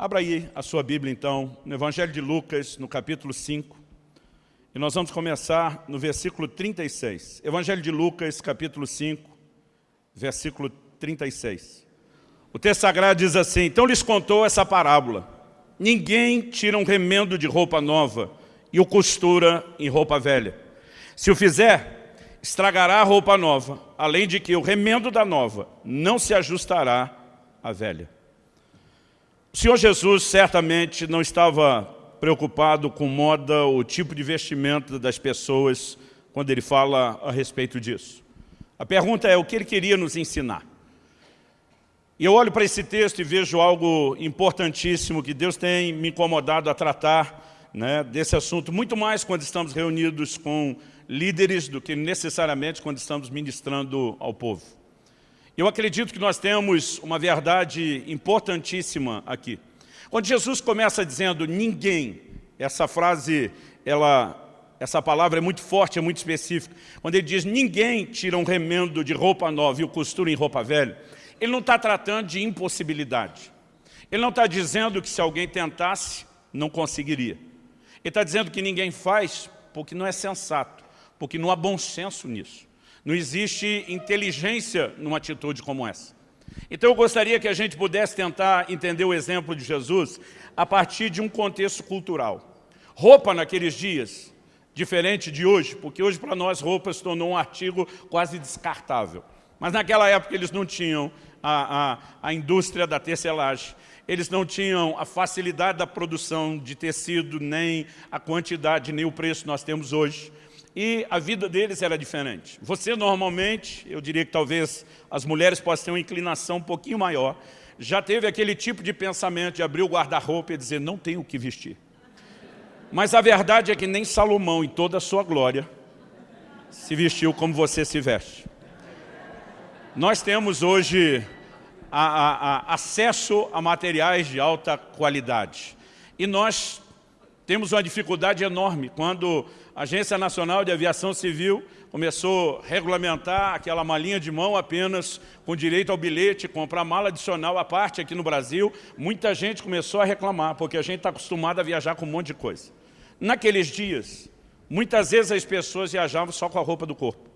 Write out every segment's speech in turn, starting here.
Abra aí a sua Bíblia, então, no Evangelho de Lucas, no capítulo 5. E nós vamos começar no versículo 36. Evangelho de Lucas, capítulo 5, versículo 36. O texto sagrado diz assim, Então lhes contou essa parábola. Ninguém tira um remendo de roupa nova e o costura em roupa velha. Se o fizer, estragará a roupa nova, além de que o remendo da nova não se ajustará à velha. O Senhor Jesus certamente não estava preocupado com moda ou tipo de vestimenta das pessoas quando ele fala a respeito disso. A pergunta é o que ele queria nos ensinar. E eu olho para esse texto e vejo algo importantíssimo que Deus tem me incomodado a tratar né, desse assunto, muito mais quando estamos reunidos com líderes do que necessariamente quando estamos ministrando ao povo. Eu acredito que nós temos uma verdade importantíssima aqui. Quando Jesus começa dizendo ninguém, essa frase, ela, essa palavra é muito forte, é muito específica. Quando ele diz ninguém tira um remendo de roupa nova e o costura em roupa velha, ele não está tratando de impossibilidade. Ele não está dizendo que se alguém tentasse, não conseguiria. Ele está dizendo que ninguém faz porque não é sensato, porque não há bom senso nisso. Não existe inteligência numa atitude como essa. Então eu gostaria que a gente pudesse tentar entender o exemplo de Jesus a partir de um contexto cultural. Roupa naqueles dias, diferente de hoje, porque hoje para nós roupa se tornou um artigo quase descartável. Mas naquela época eles não tinham a, a, a indústria da tecelagem, eles não tinham a facilidade da produção de tecido, nem a quantidade, nem o preço que nós temos hoje e a vida deles era diferente. Você normalmente, eu diria que talvez as mulheres possam ter uma inclinação um pouquinho maior, já teve aquele tipo de pensamento de abrir o guarda-roupa e dizer, não tenho o que vestir. Mas a verdade é que nem Salomão, em toda a sua glória, se vestiu como você se veste. Nós temos hoje a, a, a acesso a materiais de alta qualidade. E nós temos uma dificuldade enorme quando a Agência Nacional de Aviação Civil começou a regulamentar aquela malinha de mão apenas com direito ao bilhete, comprar mala adicional à parte aqui no Brasil. Muita gente começou a reclamar, porque a gente está acostumado a viajar com um monte de coisa. Naqueles dias, muitas vezes as pessoas viajavam só com a roupa do corpo.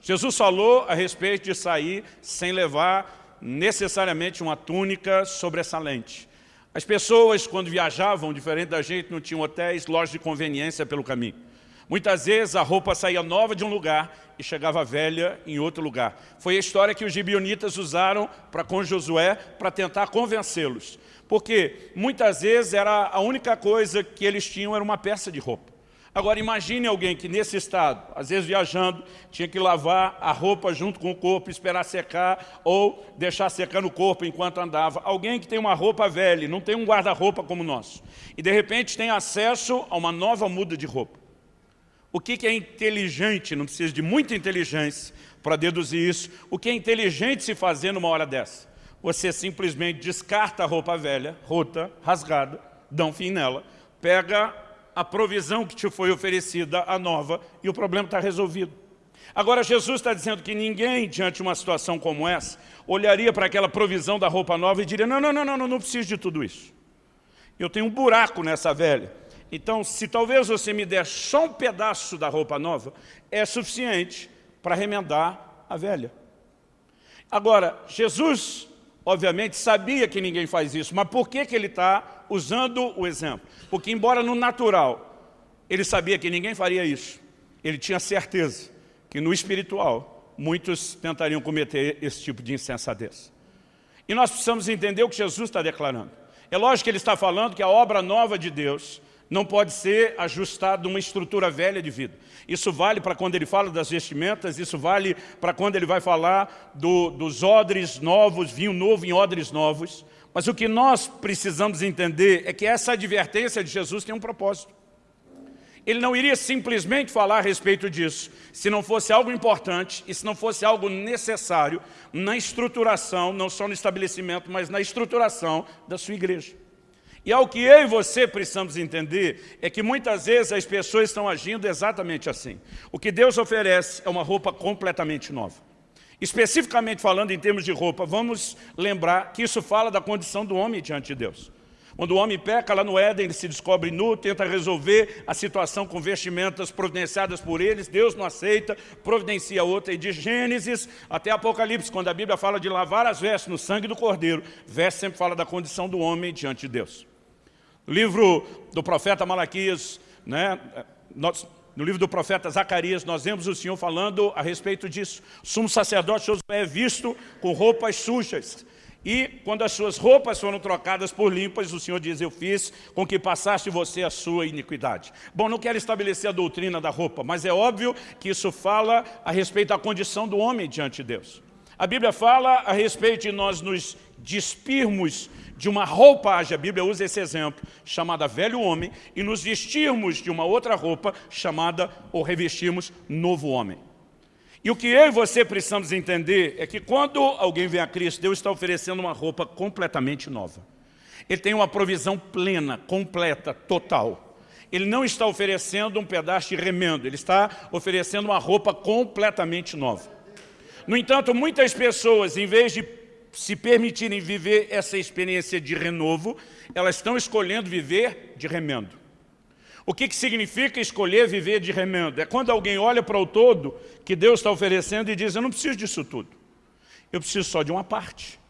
Jesus falou a respeito de sair sem levar necessariamente uma túnica sobressalente. As pessoas, quando viajavam, diferente da gente, não tinham hotéis, lojas de conveniência pelo caminho. Muitas vezes a roupa saía nova de um lugar e chegava velha em outro lugar. Foi a história que os gibionitas usaram para com Josué para tentar convencê-los. Porque muitas vezes era a única coisa que eles tinham era uma peça de roupa. Agora imagine alguém que nesse estado, às vezes viajando, tinha que lavar a roupa junto com o corpo, esperar secar ou deixar secar no corpo enquanto andava. Alguém que tem uma roupa velha, não tem um guarda-roupa como o nosso. E de repente tem acesso a uma nova muda de roupa. O que é inteligente, não precisa de muita inteligência para deduzir isso, o que é inteligente se fazer numa hora dessa? Você simplesmente descarta a roupa velha, rota, rasgada, dá um fim nela, pega a provisão que te foi oferecida, a nova, e o problema está resolvido. Agora, Jesus está dizendo que ninguém, diante de uma situação como essa, olharia para aquela provisão da roupa nova e diria, não, não, não, não, não, não preciso de tudo isso. Eu tenho um buraco nessa velha. Então, se talvez você me der só um pedaço da roupa nova, é suficiente para remendar a velha. Agora, Jesus, obviamente, sabia que ninguém faz isso, mas por que, que ele está usando o exemplo? Porque, embora no natural, ele sabia que ninguém faria isso, ele tinha certeza que no espiritual, muitos tentariam cometer esse tipo de insensatez. E nós precisamos entender o que Jesus está declarando. É lógico que ele está falando que a obra nova de Deus não pode ser ajustado uma estrutura velha de vida. Isso vale para quando ele fala das vestimentas, isso vale para quando ele vai falar do, dos odres novos, vinho novo em odres novos. Mas o que nós precisamos entender é que essa advertência de Jesus tem um propósito. Ele não iria simplesmente falar a respeito disso, se não fosse algo importante e se não fosse algo necessário na estruturação, não só no estabelecimento, mas na estruturação da sua igreja. E ao que eu e você precisamos entender é que muitas vezes as pessoas estão agindo exatamente assim. O que Deus oferece é uma roupa completamente nova. Especificamente falando em termos de roupa, vamos lembrar que isso fala da condição do homem diante de Deus. Quando o homem peca lá no Éden, ele se descobre nu, tenta resolver a situação com vestimentas providenciadas por eles, Deus não aceita, providencia outra, e de Gênesis até Apocalipse, quando a Bíblia fala de lavar as vestes no sangue do Cordeiro, veste sempre fala da condição do homem diante de Deus. Livro do profeta Malaquias, né, nós, no livro do profeta Zacarias, nós vemos o Senhor falando a respeito disso. O sumo sacerdote Josué é visto com roupas sujas, e quando as suas roupas foram trocadas por limpas, o Senhor diz, eu fiz com que passasse você a sua iniquidade. Bom, não quero estabelecer a doutrina da roupa, mas é óbvio que isso fala a respeito da condição do homem diante de Deus. A Bíblia fala a respeito de nós nos despirmos de uma roupagem, a Bíblia usa esse exemplo, chamada velho homem, e nos vestirmos de uma outra roupa chamada, ou revestirmos, novo homem. E o que eu e você precisamos entender é que quando alguém vem a Cristo, Deus está oferecendo uma roupa completamente nova. Ele tem uma provisão plena, completa, total. Ele não está oferecendo um pedaço de remendo, ele está oferecendo uma roupa completamente nova. No entanto, muitas pessoas, em vez de se permitirem viver essa experiência de renovo, elas estão escolhendo viver de remendo. O que, que significa escolher viver de remendo? É quando alguém olha para o todo que Deus está oferecendo e diz, eu não preciso disso tudo. Eu preciso só de uma parte.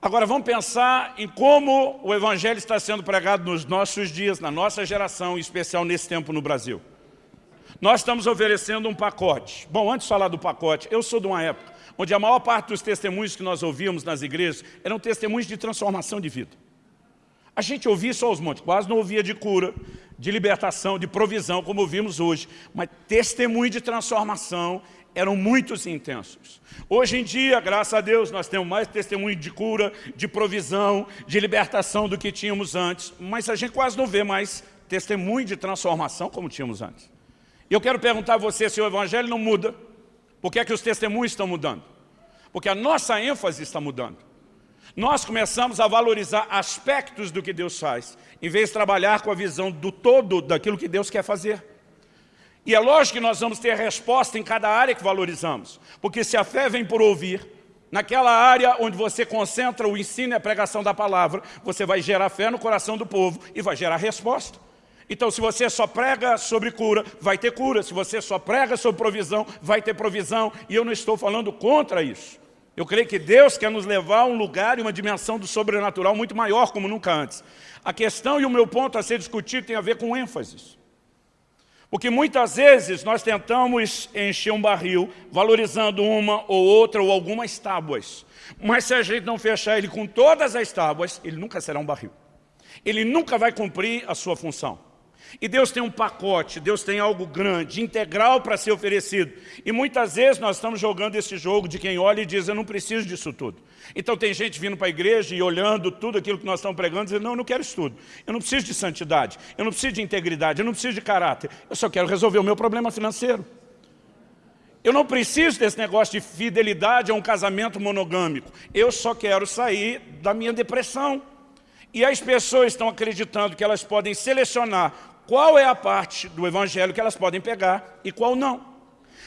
Agora vamos pensar em como o Evangelho está sendo pregado nos nossos dias, na nossa geração, em especial nesse tempo no Brasil. Nós estamos oferecendo um pacote. Bom, antes de falar do pacote, eu sou de uma época onde a maior parte dos testemunhos que nós ouvíamos nas igrejas eram testemunhos de transformação de vida. A gente ouvia só os montes, quase não ouvia de cura, de libertação, de provisão, como ouvimos hoje. Mas testemunho de transformação eram muitos intensos. Hoje em dia, graças a Deus, nós temos mais testemunho de cura, de provisão, de libertação do que tínhamos antes. Mas a gente quase não vê mais testemunho de transformação como tínhamos antes. E eu quero perguntar a você se o Evangelho não muda, por que é que os testemunhos estão mudando? Porque a nossa ênfase está mudando nós começamos a valorizar aspectos do que Deus faz, em vez de trabalhar com a visão do todo daquilo que Deus quer fazer. E é lógico que nós vamos ter resposta em cada área que valorizamos, porque se a fé vem por ouvir, naquela área onde você concentra o ensino e a pregação da palavra, você vai gerar fé no coração do povo e vai gerar resposta. Então, se você só prega sobre cura, vai ter cura. Se você só prega sobre provisão, vai ter provisão. E eu não estou falando contra isso. Eu creio que Deus quer nos levar a um lugar e uma dimensão do sobrenatural muito maior, como nunca antes. A questão e o meu ponto a ser discutido tem a ver com ênfases. Porque muitas vezes nós tentamos encher um barril, valorizando uma ou outra ou algumas tábuas. Mas se a gente não fechar ele com todas as tábuas, ele nunca será um barril. Ele nunca vai cumprir a sua função. E Deus tem um pacote, Deus tem algo grande, integral para ser oferecido. E muitas vezes nós estamos jogando esse jogo de quem olha e diz, eu não preciso disso tudo. Então tem gente vindo para a igreja e olhando tudo aquilo que nós estamos pregando, dizendo, não, eu não quero isso tudo. Eu não preciso de santidade, eu não preciso de integridade, eu não preciso de caráter. Eu só quero resolver o meu problema financeiro. Eu não preciso desse negócio de fidelidade a um casamento monogâmico. Eu só quero sair da minha depressão. E as pessoas estão acreditando que elas podem selecionar qual é a parte do evangelho que elas podem pegar e qual não.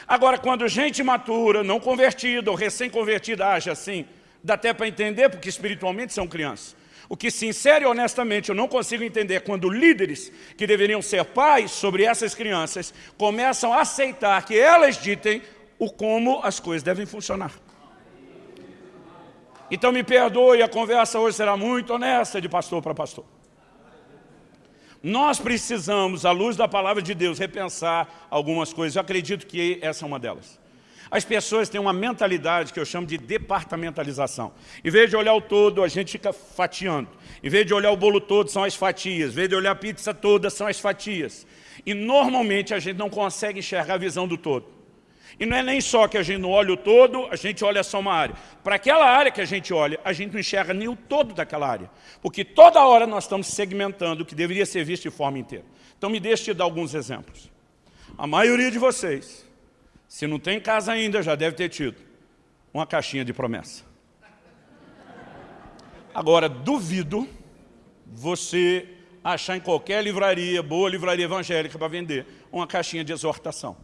Agora, quando gente matura, não convertida ou recém-convertida age assim, dá até para entender, porque espiritualmente são crianças. O que, sincero e honestamente, eu não consigo entender é quando líderes que deveriam ser pais sobre essas crianças começam a aceitar que elas ditem o como as coisas devem funcionar. Então me perdoe, a conversa hoje será muito honesta de pastor para pastor. Nós precisamos, à luz da palavra de Deus, repensar algumas coisas. Eu acredito que essa é uma delas. As pessoas têm uma mentalidade que eu chamo de departamentalização. Em vez de olhar o todo, a gente fica fatiando. Em vez de olhar o bolo todo, são as fatias. Em vez de olhar a pizza toda, são as fatias. E normalmente a gente não consegue enxergar a visão do todo. E não é nem só que a gente não olha o todo, a gente olha só uma área. Para aquela área que a gente olha, a gente não enxerga nem o todo daquela área. Porque toda hora nós estamos segmentando o que deveria ser visto de forma inteira. Então me deixe te dar alguns exemplos. A maioria de vocês, se não tem casa ainda, já deve ter tido uma caixinha de promessa. Agora, duvido você achar em qualquer livraria, boa livraria evangélica para vender, uma caixinha de exortação.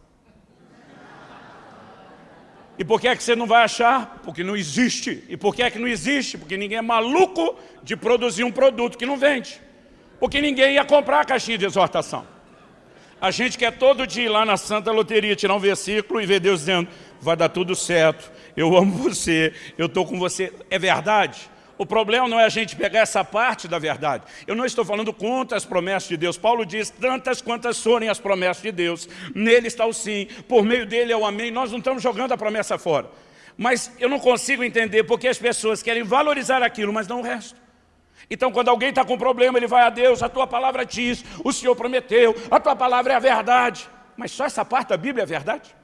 E por que é que você não vai achar? Porque não existe. E por que é que não existe? Porque ninguém é maluco de produzir um produto que não vende. Porque ninguém ia comprar a caixinha de exortação. A gente quer todo dia ir lá na Santa Loteria, tirar um versículo e ver Deus dizendo, vai dar tudo certo, eu amo você, eu estou com você. É verdade? O problema não é a gente pegar essa parte da verdade. Eu não estou falando contra as promessas de Deus. Paulo diz, tantas quantas forem as promessas de Deus, nele está o sim, por meio dele é o amém. Nós não estamos jogando a promessa fora. Mas eu não consigo entender porque as pessoas querem valorizar aquilo, mas não o resto. Então, quando alguém está com problema, ele vai a Deus, a tua palavra diz, o Senhor prometeu, a tua palavra é a verdade. Mas só essa parte da Bíblia é verdade?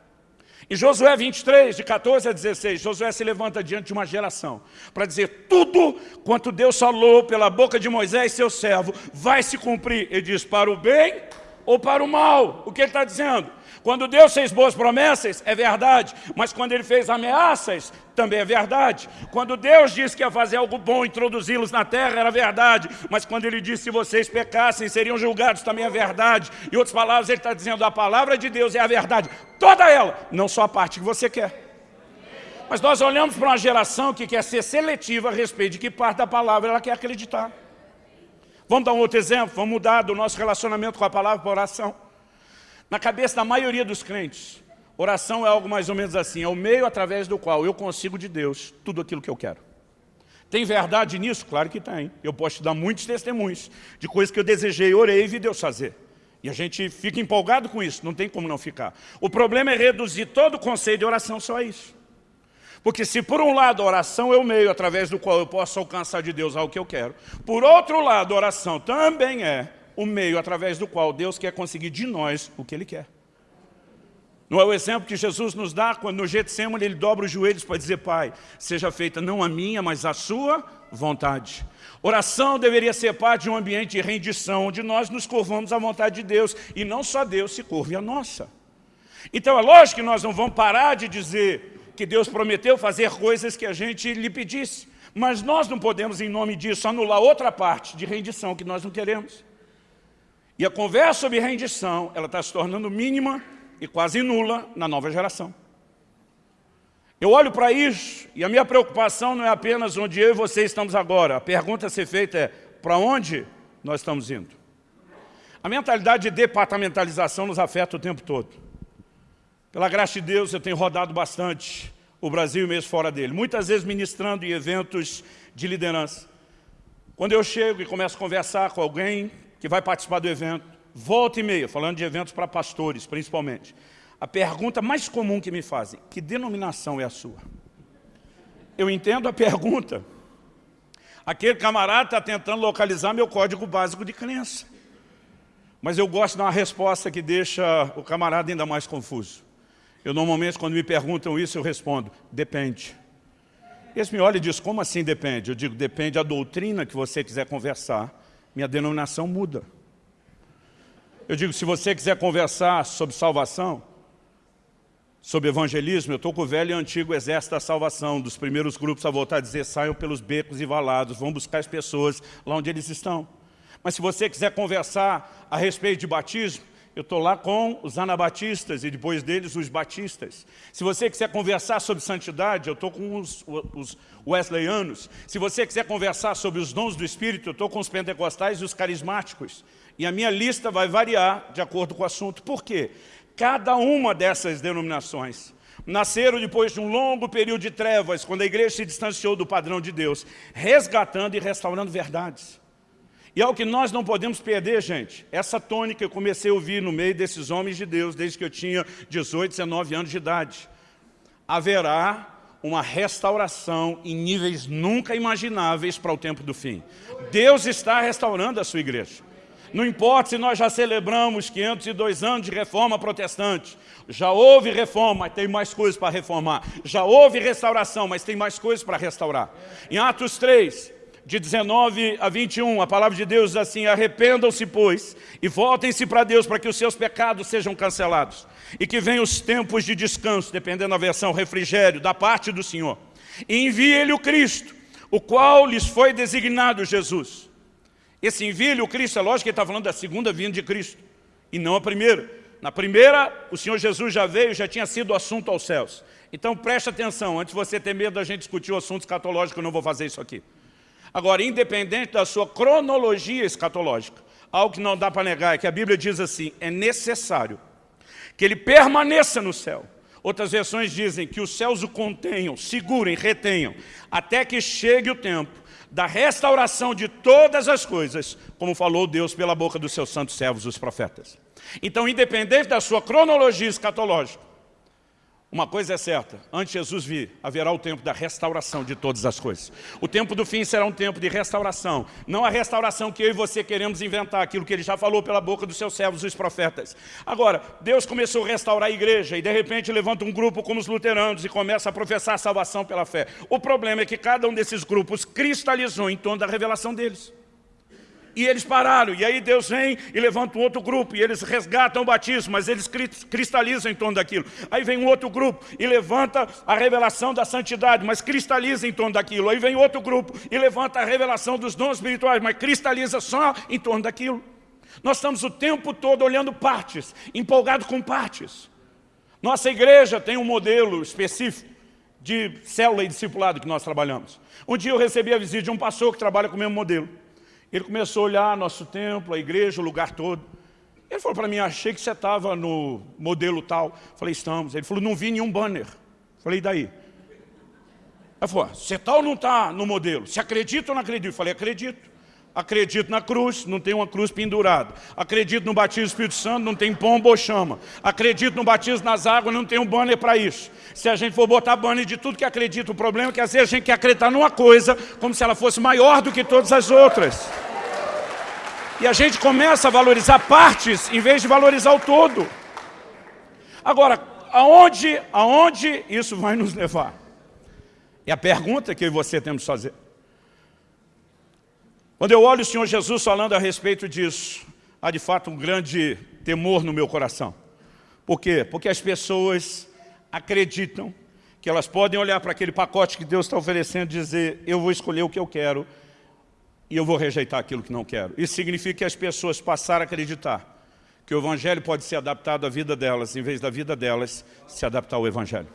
Em Josué 23, de 14 a 16, Josué se levanta diante de uma geração para dizer tudo quanto Deus falou pela boca de Moisés, seu servo, vai se cumprir. Ele diz para o bem ou para o mal. O que ele está dizendo? Quando Deus fez boas promessas, é verdade, mas quando Ele fez ameaças, também é verdade. Quando Deus disse que ia fazer algo bom, introduzi-los na terra, era verdade, mas quando Ele disse que vocês pecassem, seriam julgados, também é verdade. Em outras palavras, Ele está dizendo, a palavra de Deus é a verdade, toda ela, não só a parte que você quer. Mas nós olhamos para uma geração que quer ser seletiva a respeito de que parte da palavra ela quer acreditar. Vamos dar um outro exemplo? Vamos mudar do nosso relacionamento com a palavra para oração. Na cabeça da maioria dos crentes, oração é algo mais ou menos assim, é o meio através do qual eu consigo de Deus tudo aquilo que eu quero. Tem verdade nisso? Claro que tem. Eu posso te dar muitos testemunhos de coisas que eu desejei, orei e vi Deus fazer. E a gente fica empolgado com isso, não tem como não ficar. O problema é reduzir todo o conceito de oração só a isso. Porque se por um lado a oração é o meio através do qual eu posso alcançar de Deus algo que eu quero, por outro lado a oração também é o meio através do qual Deus quer conseguir de nós o que Ele quer. Não é o exemplo que Jesus nos dá quando no Getsemane ele dobra os joelhos para dizer, Pai, seja feita não a minha, mas a sua vontade. Oração deveria ser parte de um ambiente de rendição, onde nós nos curvamos à vontade de Deus, e não só Deus se curve a nossa. Então é lógico que nós não vamos parar de dizer que Deus prometeu fazer coisas que a gente lhe pedisse, mas nós não podemos, em nome disso, anular outra parte de rendição que nós não queremos. E a conversa sobre rendição, ela está se tornando mínima e quase nula na nova geração. Eu olho para isso e a minha preocupação não é apenas onde eu e você estamos agora. A pergunta a ser feita é, para onde nós estamos indo? A mentalidade de departamentalização nos afeta o tempo todo. Pela graça de Deus, eu tenho rodado bastante o Brasil mesmo fora dele. Muitas vezes ministrando em eventos de liderança. Quando eu chego e começo a conversar com alguém que vai participar do evento, volta e meia, falando de eventos para pastores, principalmente. A pergunta mais comum que me fazem, que denominação é a sua? Eu entendo a pergunta. Aquele camarada está tentando localizar meu código básico de crença. Mas eu gosto de uma resposta que deixa o camarada ainda mais confuso. Eu normalmente, quando me perguntam isso, eu respondo, depende. Eles me olham e dizem, como assim depende? Eu digo, depende da doutrina que você quiser conversar minha denominação muda. Eu digo, se você quiser conversar sobre salvação, sobre evangelismo, eu estou com o velho e antigo exército da salvação, dos primeiros grupos a voltar a dizer, saiam pelos becos e valados, vão buscar as pessoas lá onde eles estão. Mas se você quiser conversar a respeito de batismo, eu estou lá com os anabatistas e depois deles os batistas. Se você quiser conversar sobre santidade, eu estou com os, os wesleyanos. Se você quiser conversar sobre os dons do Espírito, eu estou com os pentecostais e os carismáticos. E a minha lista vai variar de acordo com o assunto. Por quê? Cada uma dessas denominações nasceram depois de um longo período de trevas, quando a igreja se distanciou do padrão de Deus, resgatando e restaurando verdades. E é o que nós não podemos perder, gente. Essa tônica eu comecei a ouvir no meio desses homens de Deus, desde que eu tinha 18, 19 anos de idade. Haverá uma restauração em níveis nunca imagináveis para o tempo do fim. Deus está restaurando a sua igreja. Não importa se nós já celebramos 502 anos de reforma protestante. Já houve reforma, mas tem mais coisas para reformar. Já houve restauração, mas tem mais coisas para restaurar. Em Atos 3, de 19 a 21, a palavra de Deus diz assim, arrependam-se, pois, e voltem-se para Deus para que os seus pecados sejam cancelados, e que venham os tempos de descanso, dependendo da versão, refrigério, da parte do Senhor. E envie-lhe o Cristo, o qual lhes foi designado Jesus. Esse envie-lhe o Cristo, é lógico que ele está falando da segunda vinda de Cristo, e não a primeira. Na primeira, o Senhor Jesus já veio, já tinha sido assunto aos céus. Então preste atenção, antes de você ter medo da gente discutir o assunto escatológico, eu não vou fazer isso aqui. Agora, independente da sua cronologia escatológica, algo que não dá para negar é que a Bíblia diz assim, é necessário que ele permaneça no céu. Outras versões dizem que os céus o contenham, segurem, retenham, até que chegue o tempo da restauração de todas as coisas, como falou Deus pela boca dos seus santos servos, os profetas. Então, independente da sua cronologia escatológica, uma coisa é certa, antes de Jesus vir, haverá o tempo da restauração de todas as coisas. O tempo do fim será um tempo de restauração. Não a restauração que eu e você queremos inventar, aquilo que ele já falou pela boca dos seus servos, os profetas. Agora, Deus começou a restaurar a igreja e de repente levanta um grupo como os luteranos e começa a professar a salvação pela fé. O problema é que cada um desses grupos cristalizou em torno da revelação deles. E eles pararam, e aí Deus vem e levanta um outro grupo, e eles resgatam o batismo, mas eles cristalizam em torno daquilo. Aí vem um outro grupo e levanta a revelação da santidade, mas cristaliza em torno daquilo. Aí vem outro grupo e levanta a revelação dos dons espirituais, mas cristaliza só em torno daquilo. Nós estamos o tempo todo olhando partes, empolgados com partes. Nossa igreja tem um modelo específico de célula e discipulado que nós trabalhamos. Um dia eu recebi a visita de um pastor que trabalha com o mesmo modelo. Ele começou a olhar nosso templo, a igreja, o lugar todo. Ele falou para mim, achei que você estava no modelo tal. Falei, estamos. Ele falou, não vi nenhum banner. Falei, daí? Ele falou, você está ou não está no modelo? Você acredita ou não acredita? Falei, acredito. Acredito na cruz, não tem uma cruz pendurada. Acredito no batismo do Espírito Santo, não tem pombo ou chama. Acredito no batismo nas águas, não tem um banner para isso. Se a gente for botar banner de tudo que acredita, o problema é que às vezes a gente quer acreditar numa coisa como se ela fosse maior do que todas as outras. E a gente começa a valorizar partes em vez de valorizar o todo. Agora, aonde, aonde isso vai nos levar? É a pergunta que eu e você temos que fazer. Quando eu olho o Senhor Jesus falando a respeito disso, há de fato um grande temor no meu coração. Por quê? Porque as pessoas acreditam que elas podem olhar para aquele pacote que Deus está oferecendo e dizer, eu vou escolher o que eu quero e eu vou rejeitar aquilo que não quero. Isso significa que as pessoas passaram a acreditar que o Evangelho pode ser adaptado à vida delas, em vez da vida delas se adaptar ao Evangelho.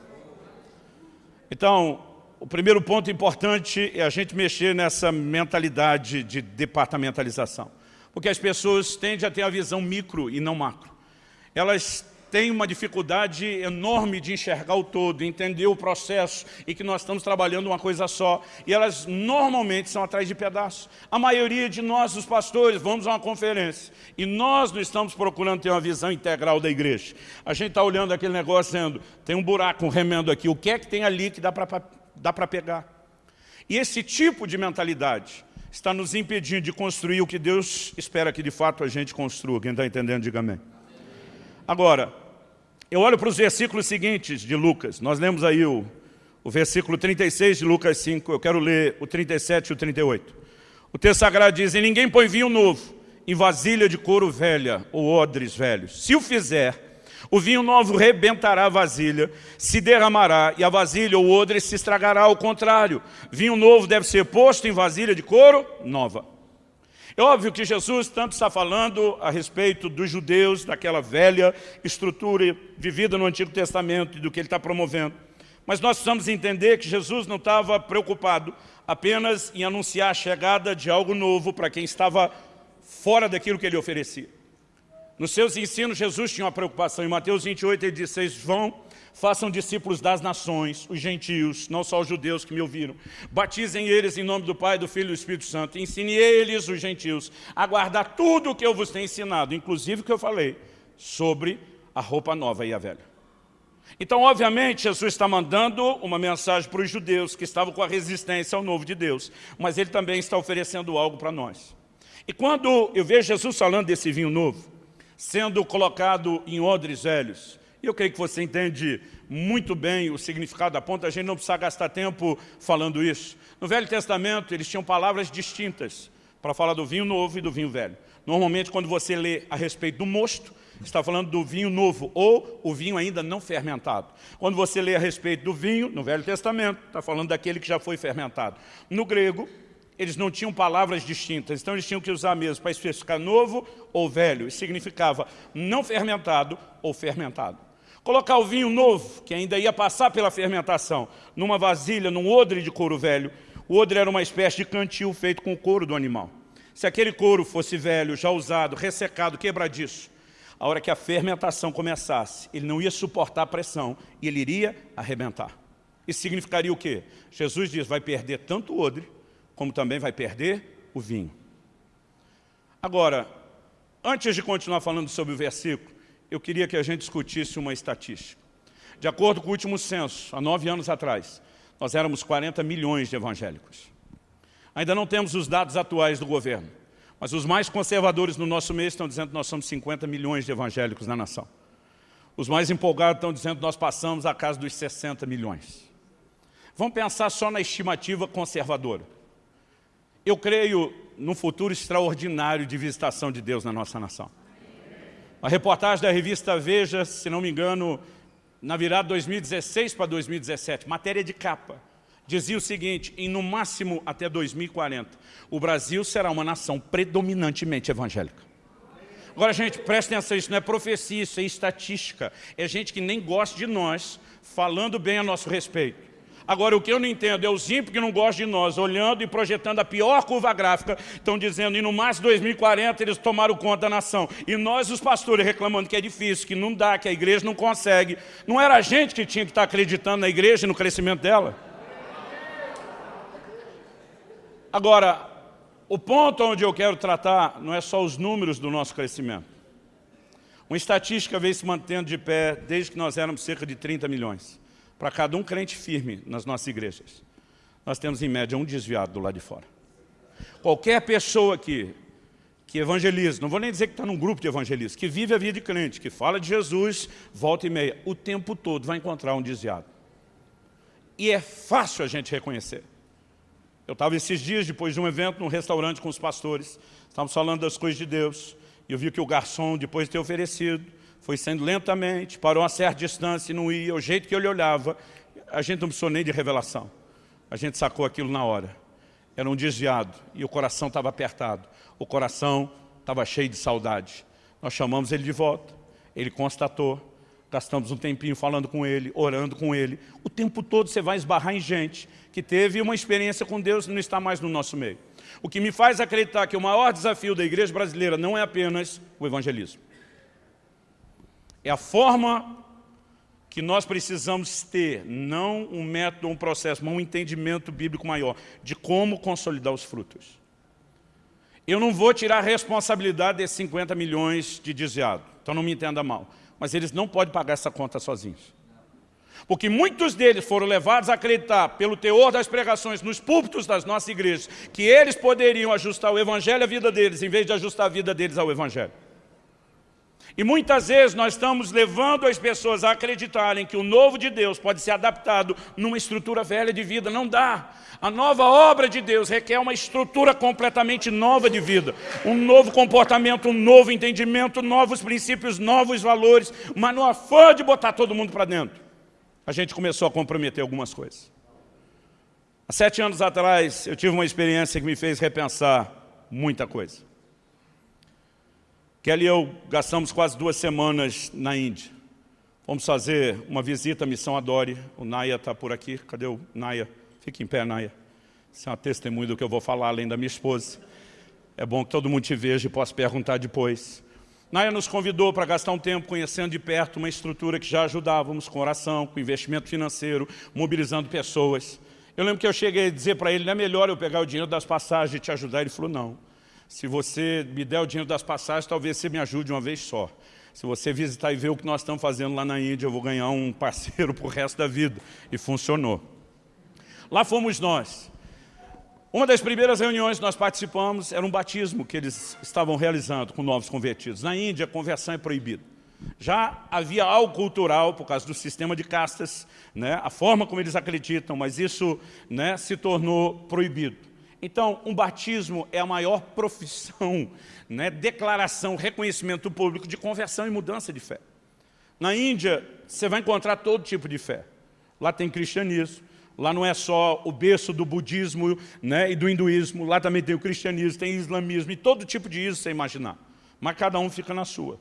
Então, o primeiro ponto importante é a gente mexer nessa mentalidade de departamentalização. Porque as pessoas tendem a ter a visão micro e não macro. Elas têm uma dificuldade enorme de enxergar o todo, entender o processo e que nós estamos trabalhando uma coisa só. E elas normalmente são atrás de pedaços. A maioria de nós, os pastores, vamos a uma conferência e nós não estamos procurando ter uma visão integral da igreja. A gente está olhando aquele negócio dizendo, tem um buraco, um remendo aqui, o que é que tem ali que dá para dá para pegar. E esse tipo de mentalidade está nos impedindo de construir o que Deus espera que de fato a gente construa. Quem está entendendo, diga amém. Agora, eu olho para os versículos seguintes de Lucas. Nós lemos aí o, o versículo 36 de Lucas 5. Eu quero ler o 37 e o 38. O texto sagrado diz, e ninguém põe vinho novo em vasilha de couro velha ou odres velhos. Se o fizer, o vinho novo rebentará a vasilha, se derramará, e a vasilha ou odre se estragará. Ao contrário, vinho novo deve ser posto em vasilha de couro nova. É óbvio que Jesus tanto está falando a respeito dos judeus, daquela velha estrutura vivida no Antigo Testamento e do que ele está promovendo. Mas nós precisamos entender que Jesus não estava preocupado apenas em anunciar a chegada de algo novo para quem estava fora daquilo que ele oferecia. Nos seus ensinos, Jesus tinha uma preocupação. Em Mateus 28, ele disse, vão, façam discípulos das nações, os gentios, não só os judeus que me ouviram. Batizem eles em nome do Pai, do Filho e do Espírito Santo. Ensine eles, os gentios, a guardar tudo o que eu vos tenho ensinado, inclusive o que eu falei sobre a roupa nova e a velha. Então, obviamente, Jesus está mandando uma mensagem para os judeus que estavam com a resistência ao novo de Deus, mas ele também está oferecendo algo para nós. E quando eu vejo Jesus falando desse vinho novo, sendo colocado em odres velhos. E eu creio que você entende muito bem o significado da ponta, a gente não precisa gastar tempo falando isso. No Velho Testamento, eles tinham palavras distintas para falar do vinho novo e do vinho velho. Normalmente, quando você lê a respeito do mosto, está falando do vinho novo ou o vinho ainda não fermentado. Quando você lê a respeito do vinho, no Velho Testamento, está falando daquele que já foi fermentado. No grego, eles não tinham palavras distintas, então eles tinham que usar mesmo para especificar novo ou velho. Isso significava não fermentado ou fermentado. Colocar o vinho novo, que ainda ia passar pela fermentação, numa vasilha, num odre de couro velho. O odre era uma espécie de cantil feito com o couro do animal. Se aquele couro fosse velho, já usado, ressecado, quebradiço, a hora que a fermentação começasse, ele não ia suportar a pressão e ele iria arrebentar. Isso significaria o quê? Jesus diz, vai perder tanto o odre, como também vai perder o vinho. Agora, antes de continuar falando sobre o versículo, eu queria que a gente discutisse uma estatística. De acordo com o último censo, há nove anos atrás, nós éramos 40 milhões de evangélicos. Ainda não temos os dados atuais do governo, mas os mais conservadores no nosso meio estão dizendo que nós somos 50 milhões de evangélicos na nação. Os mais empolgados estão dizendo que nós passamos a casa dos 60 milhões. Vamos pensar só na estimativa conservadora. Eu creio num futuro extraordinário de visitação de Deus na nossa nação. A reportagem da revista Veja, se não me engano, na virada 2016 para 2017, matéria de capa, dizia o seguinte, em no máximo até 2040, o Brasil será uma nação predominantemente evangélica. Agora, gente, preste atenção, isso não é profecia, isso é estatística. É gente que nem gosta de nós, falando bem a nosso respeito. Agora, o que eu não entendo é os ímpios que não gostam de nós, olhando e projetando a pior curva gráfica, estão dizendo, e no mais 2040 eles tomaram conta da nação. E nós, os pastores, reclamando que é difícil, que não dá, que a igreja não consegue. Não era a gente que tinha que estar acreditando na igreja e no crescimento dela? Agora, o ponto onde eu quero tratar não é só os números do nosso crescimento. Uma estatística vem se mantendo de pé desde que nós éramos cerca de 30 milhões para cada um crente firme nas nossas igrejas, nós temos em média um desviado do lado de fora. Qualquer pessoa aqui que evangeliza, não vou nem dizer que está num grupo de evangelistas, que vive a vida de crente, que fala de Jesus, volta e meia, o tempo todo vai encontrar um desviado. E é fácil a gente reconhecer. Eu estava esses dias, depois de um evento, num restaurante com os pastores, estávamos falando das coisas de Deus, e eu vi que o garçom, depois de ter oferecido, foi sendo lentamente, parou a certa distância e não ia, o jeito que ele olhava, a gente não precisou nem de revelação. A gente sacou aquilo na hora. Era um desviado e o coração estava apertado. O coração estava cheio de saudade. Nós chamamos ele de volta. Ele constatou. Gastamos um tempinho falando com ele, orando com ele. O tempo todo você vai esbarrar em gente que teve uma experiência com Deus e não está mais no nosso meio. O que me faz acreditar que o maior desafio da igreja brasileira não é apenas o evangelismo. É a forma que nós precisamos ter, não um método, um processo, mas um entendimento bíblico maior de como consolidar os frutos. Eu não vou tirar a responsabilidade desses 50 milhões de desviado, então não me entenda mal. Mas eles não podem pagar essa conta sozinhos. Porque muitos deles foram levados a acreditar, pelo teor das pregações nos púlpitos das nossas igrejas, que eles poderiam ajustar o Evangelho à vida deles, em vez de ajustar a vida deles ao Evangelho. E muitas vezes nós estamos levando as pessoas a acreditarem que o novo de Deus pode ser adaptado numa estrutura velha de vida. Não dá. A nova obra de Deus requer uma estrutura completamente nova de vida. Um novo comportamento, um novo entendimento, novos princípios, novos valores. Mas no afã de botar todo mundo para dentro, a gente começou a comprometer algumas coisas. Há sete anos atrás, eu tive uma experiência que me fez repensar muita coisa. Kelly e eu gastamos quase duas semanas na Índia. Vamos fazer uma visita à Missão Adore. O Naya está por aqui. Cadê o Naya? Fique em pé, Naya. Isso é uma testemunha do que eu vou falar, além da minha esposa. É bom que todo mundo te veja e possa perguntar depois. Naya nos convidou para gastar um tempo conhecendo de perto uma estrutura que já ajudávamos com oração, com investimento financeiro, mobilizando pessoas. Eu lembro que eu cheguei a dizer para ele, não é melhor eu pegar o dinheiro das passagens e te ajudar? Ele falou, não se você me der o dinheiro das passagens, talvez você me ajude uma vez só. Se você visitar e ver o que nós estamos fazendo lá na Índia, eu vou ganhar um parceiro para o resto da vida. E funcionou. Lá fomos nós. Uma das primeiras reuniões que nós participamos era um batismo que eles estavam realizando com novos convertidos. Na Índia, conversão é proibida. Já havia algo cultural por causa do sistema de castas, né, a forma como eles acreditam, mas isso né, se tornou proibido. Então, um batismo é a maior profissão, né, declaração, reconhecimento público de conversão e mudança de fé. Na Índia, você vai encontrar todo tipo de fé. Lá tem cristianismo, Lá não é só o berço do budismo né, e do hinduísmo, lá também tem o cristianismo, tem o islamismo e todo tipo de isso você imaginar. Mas cada um fica na sua.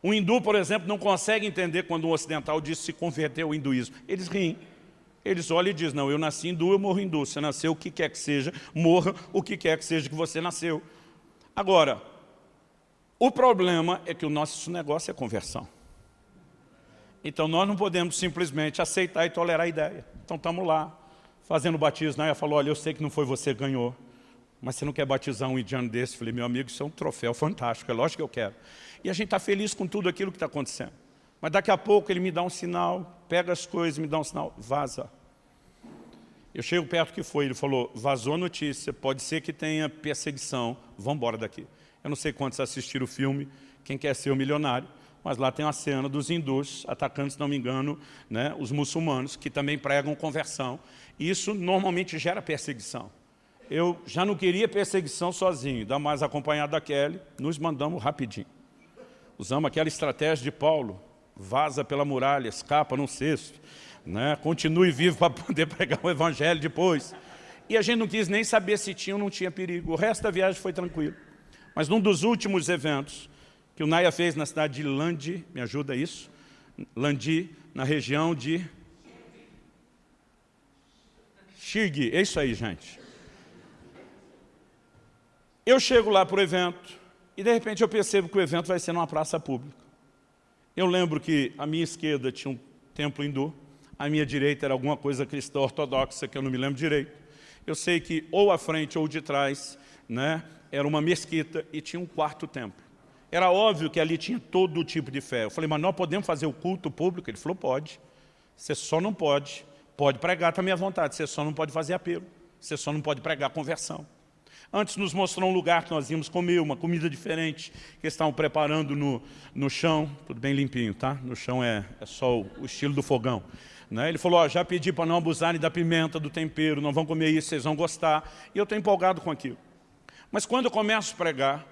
O hindu, por exemplo, não consegue entender quando um ocidental diz se converteu ao hinduísmo. Eles riem. Eles olham e dizem, não, eu nasci hindu, eu morro hindu. Você nasceu o que quer que seja, morra o que quer que seja que você nasceu. Agora, o problema é que o nosso negócio é conversão. Então nós não podemos simplesmente aceitar e tolerar a ideia. Então estamos lá, fazendo batismo. Ela falou, olha, eu sei que não foi você que ganhou, mas você não quer batizar um indiano desse? Eu falei, meu amigo, isso é um troféu fantástico, é lógico que eu quero. E a gente está feliz com tudo aquilo que está acontecendo. Mas daqui a pouco ele me dá um sinal, pega as coisas, me dá um sinal, vaza. Eu chego perto que foi, ele falou, vazou a notícia, pode ser que tenha perseguição, vamos embora daqui. Eu não sei quantos assistiram o filme, quem quer ser o milionário, mas lá tem a cena dos hindus atacando, se não me engano, né, os muçulmanos, que também pregam conversão. Isso normalmente gera perseguição. Eu já não queria perseguição sozinho, ainda mais acompanhado da Kelly, nos mandamos rapidinho. Usamos aquela estratégia de Paulo, vaza pela muralha, escapa num cesto, né, continue vivo para poder pregar o evangelho depois. E a gente não quis nem saber se tinha ou não tinha perigo. O resto da viagem foi tranquilo. Mas num dos últimos eventos, que o Naya fez na cidade de Landi, me ajuda isso? Landi, na região de Xirgui, é isso aí, gente. Eu chego lá para o evento e de repente eu percebo que o evento vai ser numa praça pública. Eu lembro que a minha esquerda tinha um templo hindu, a minha direita era alguma coisa cristã ortodoxa, que eu não me lembro direito. Eu sei que ou à frente ou de trás né, era uma mesquita e tinha um quarto templo. Era óbvio que ali tinha todo tipo de fé. Eu falei, mas nós podemos fazer o culto público? Ele falou, pode. Você só não pode. Pode pregar também à vontade, você só não pode fazer apelo. Você só não pode pregar conversão. Antes nos mostrou um lugar que nós íamos comer, uma comida diferente, que estavam preparando no, no chão, tudo bem limpinho, tá? No chão é, é só o, o estilo do fogão. Né? Ele falou, ó, já pedi para não abusarem da pimenta, do tempero, não vão comer isso, vocês vão gostar. E eu estou empolgado com aquilo. Mas quando eu começo a pregar,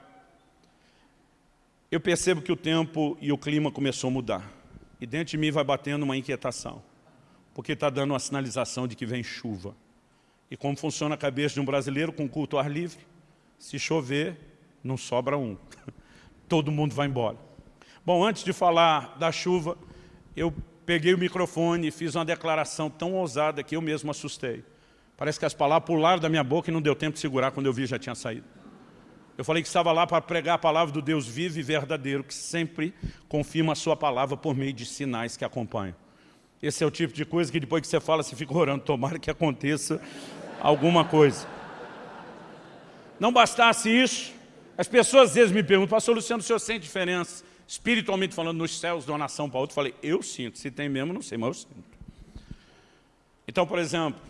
eu percebo que o tempo e o clima começou a mudar. E dentro de mim vai batendo uma inquietação, porque está dando uma sinalização de que vem chuva. E como funciona a cabeça de um brasileiro com culto ao ar livre? Se chover, não sobra um. Todo mundo vai embora. Bom, antes de falar da chuva, eu peguei o microfone e fiz uma declaração tão ousada que eu mesmo assustei. Parece que as palavras pularam da minha boca e não deu tempo de segurar, quando eu vi já tinha saído. Eu falei que estava lá para pregar a palavra do Deus vivo e verdadeiro, que sempre confirma a sua palavra por meio de sinais que acompanham. Esse é o tipo de coisa que depois que você fala, você fica orando, tomara que aconteça alguma coisa. Não bastasse isso, as pessoas às vezes me perguntam, pastor Luciano, o senhor sente diferença, espiritualmente falando, nos céus de uma nação para outra? Eu falei, eu sinto, se tem mesmo, não sei, mas eu sinto. Então, por exemplo,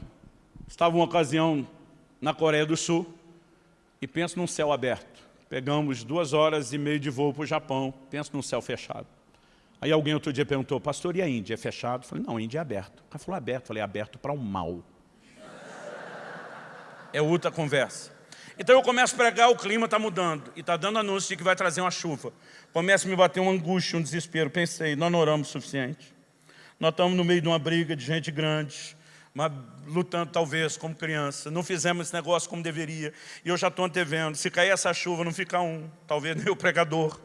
estava uma ocasião na Coreia do Sul, e penso num céu aberto. Pegamos duas horas e meia de voo para o Japão, penso num céu fechado. Aí alguém outro dia perguntou, pastor, e a Índia é fechado? Eu falei, não, a Índia é aberto. Cara falou aberto, eu falei, aberto para o mal. É outra conversa. Então eu começo a pregar, o clima está mudando, e está dando anúncio de que vai trazer uma chuva. Começa a me bater uma angústia, um desespero. Pensei, nós não oramos o suficiente. Nós estamos no meio de uma briga de gente grande, mas lutando talvez como criança. Não fizemos esse negócio como deveria. E eu já estou antevendo. Se cair essa chuva, não fica um. Talvez nem o pregador.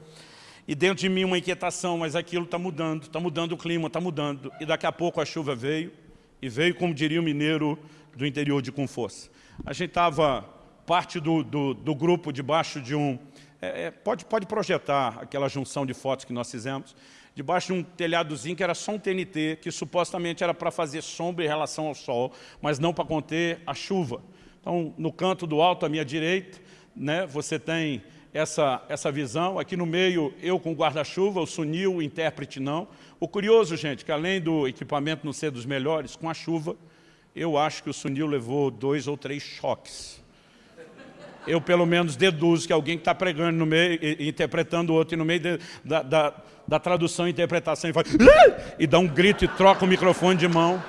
E dentro de mim uma inquietação, mas aquilo está mudando. Está mudando o clima, está mudando. E daqui a pouco a chuva veio. E veio, como diria o mineiro do interior de com força. A gente estava parte do, do, do, grupo debaixo de um... É, é, pode, pode projetar aquela junção de fotos que nós fizemos debaixo de um telhadozinho que era só um TNT, que supostamente era para fazer sombra em relação ao sol, mas não para conter a chuva. Então, no canto do alto, à minha direita, né, você tem essa, essa visão. Aqui no meio, eu com guarda-chuva, o Sunil, o intérprete não. O curioso, gente, que além do equipamento não ser dos melhores, com a chuva, eu acho que o Sunil levou dois ou três choques. Eu, pelo menos, deduzo que alguém que está pregando no meio, interpretando o outro, e no meio de, da, da da tradução e interpretação e faz e dá um grito e troca o microfone de mão.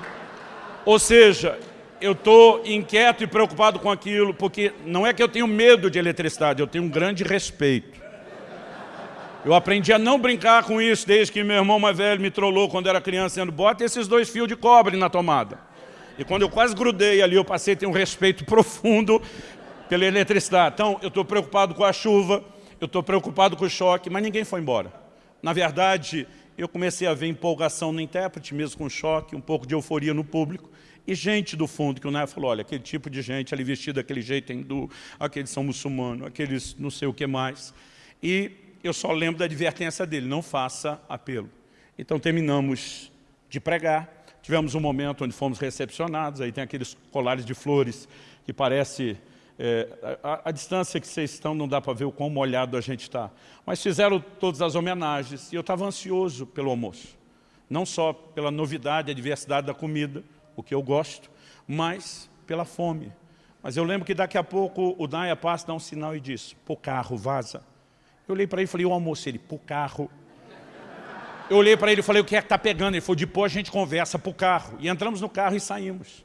Ou seja, eu estou inquieto e preocupado com aquilo, porque não é que eu tenho medo de eletricidade, eu tenho um grande respeito. Eu aprendi a não brincar com isso desde que meu irmão mais velho me trollou quando era criança, dizendo, bota esses dois fios de cobre na tomada. E quando eu quase grudei ali, eu passei a ter um respeito profundo pela eletricidade. Então, eu estou preocupado com a chuva, eu estou preocupado com o choque, mas ninguém foi embora. Na verdade, eu comecei a ver empolgação no intérprete, mesmo com choque, um pouco de euforia no público. E gente do fundo, que o Naya falou, olha, aquele tipo de gente ali vestido daquele jeito hindu, aqueles são muçulmanos, aqueles não sei o que mais. E eu só lembro da advertência dele, não faça apelo. Então terminamos de pregar, tivemos um momento onde fomos recepcionados, aí tem aqueles colares de flores que parece... É, a, a, distância que vocês estão não dá para ver o quão molhado a gente está. Mas fizeram todas as homenagens e eu estava ansioso pelo almoço. Não só pela novidade, a diversidade da comida, o que eu gosto, mas pela fome. Mas eu lembro que daqui a pouco o Naya passa, dá um sinal e diz, pô carro, vaza. Eu olhei para ele e falei, o almoço, ele, pô carro. Eu olhei para ele e falei, o que é que está pegando? Ele falou, depois a gente conversa pro carro. E entramos no carro e saímos.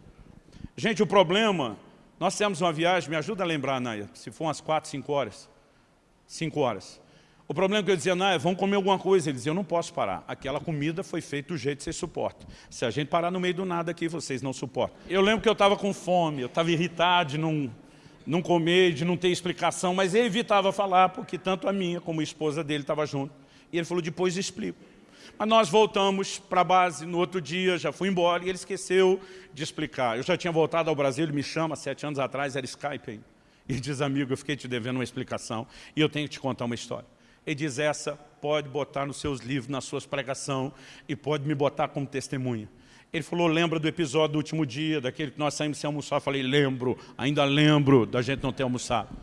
Gente, o problema, nós temos uma viagem, me ajuda a lembrar, Naya, se for umas 4, 5 horas. 5 horas. O problema é que eu dizia, não, vamos comer alguma coisa. Ele dizia, eu não posso parar. Aquela comida foi feita do jeito que vocês suportam. Se a gente parar no meio do nada aqui, vocês não suportam. Eu lembro que eu estava com fome, eu estava irritado de não, não comer, de não ter explicação, mas ele evitava falar, porque tanto a minha como a esposa dele estava junto. E ele falou, depois explico. Mas nós voltamos para a base no outro dia, já fui embora, e ele esqueceu de explicar. Eu já tinha voltado ao Brasil, ele me chama, sete anos atrás, era Skype aí. E diz, amigo, eu fiquei te devendo uma explicação, e eu tenho que te contar uma história. Ele diz, essa pode botar nos seus livros, nas suas pregações, e pode me botar como testemunha. Ele falou, lembra do episódio do último dia, daquele que nós saímos sem almoçar? Eu falei, lembro, ainda lembro da gente não ter almoçado.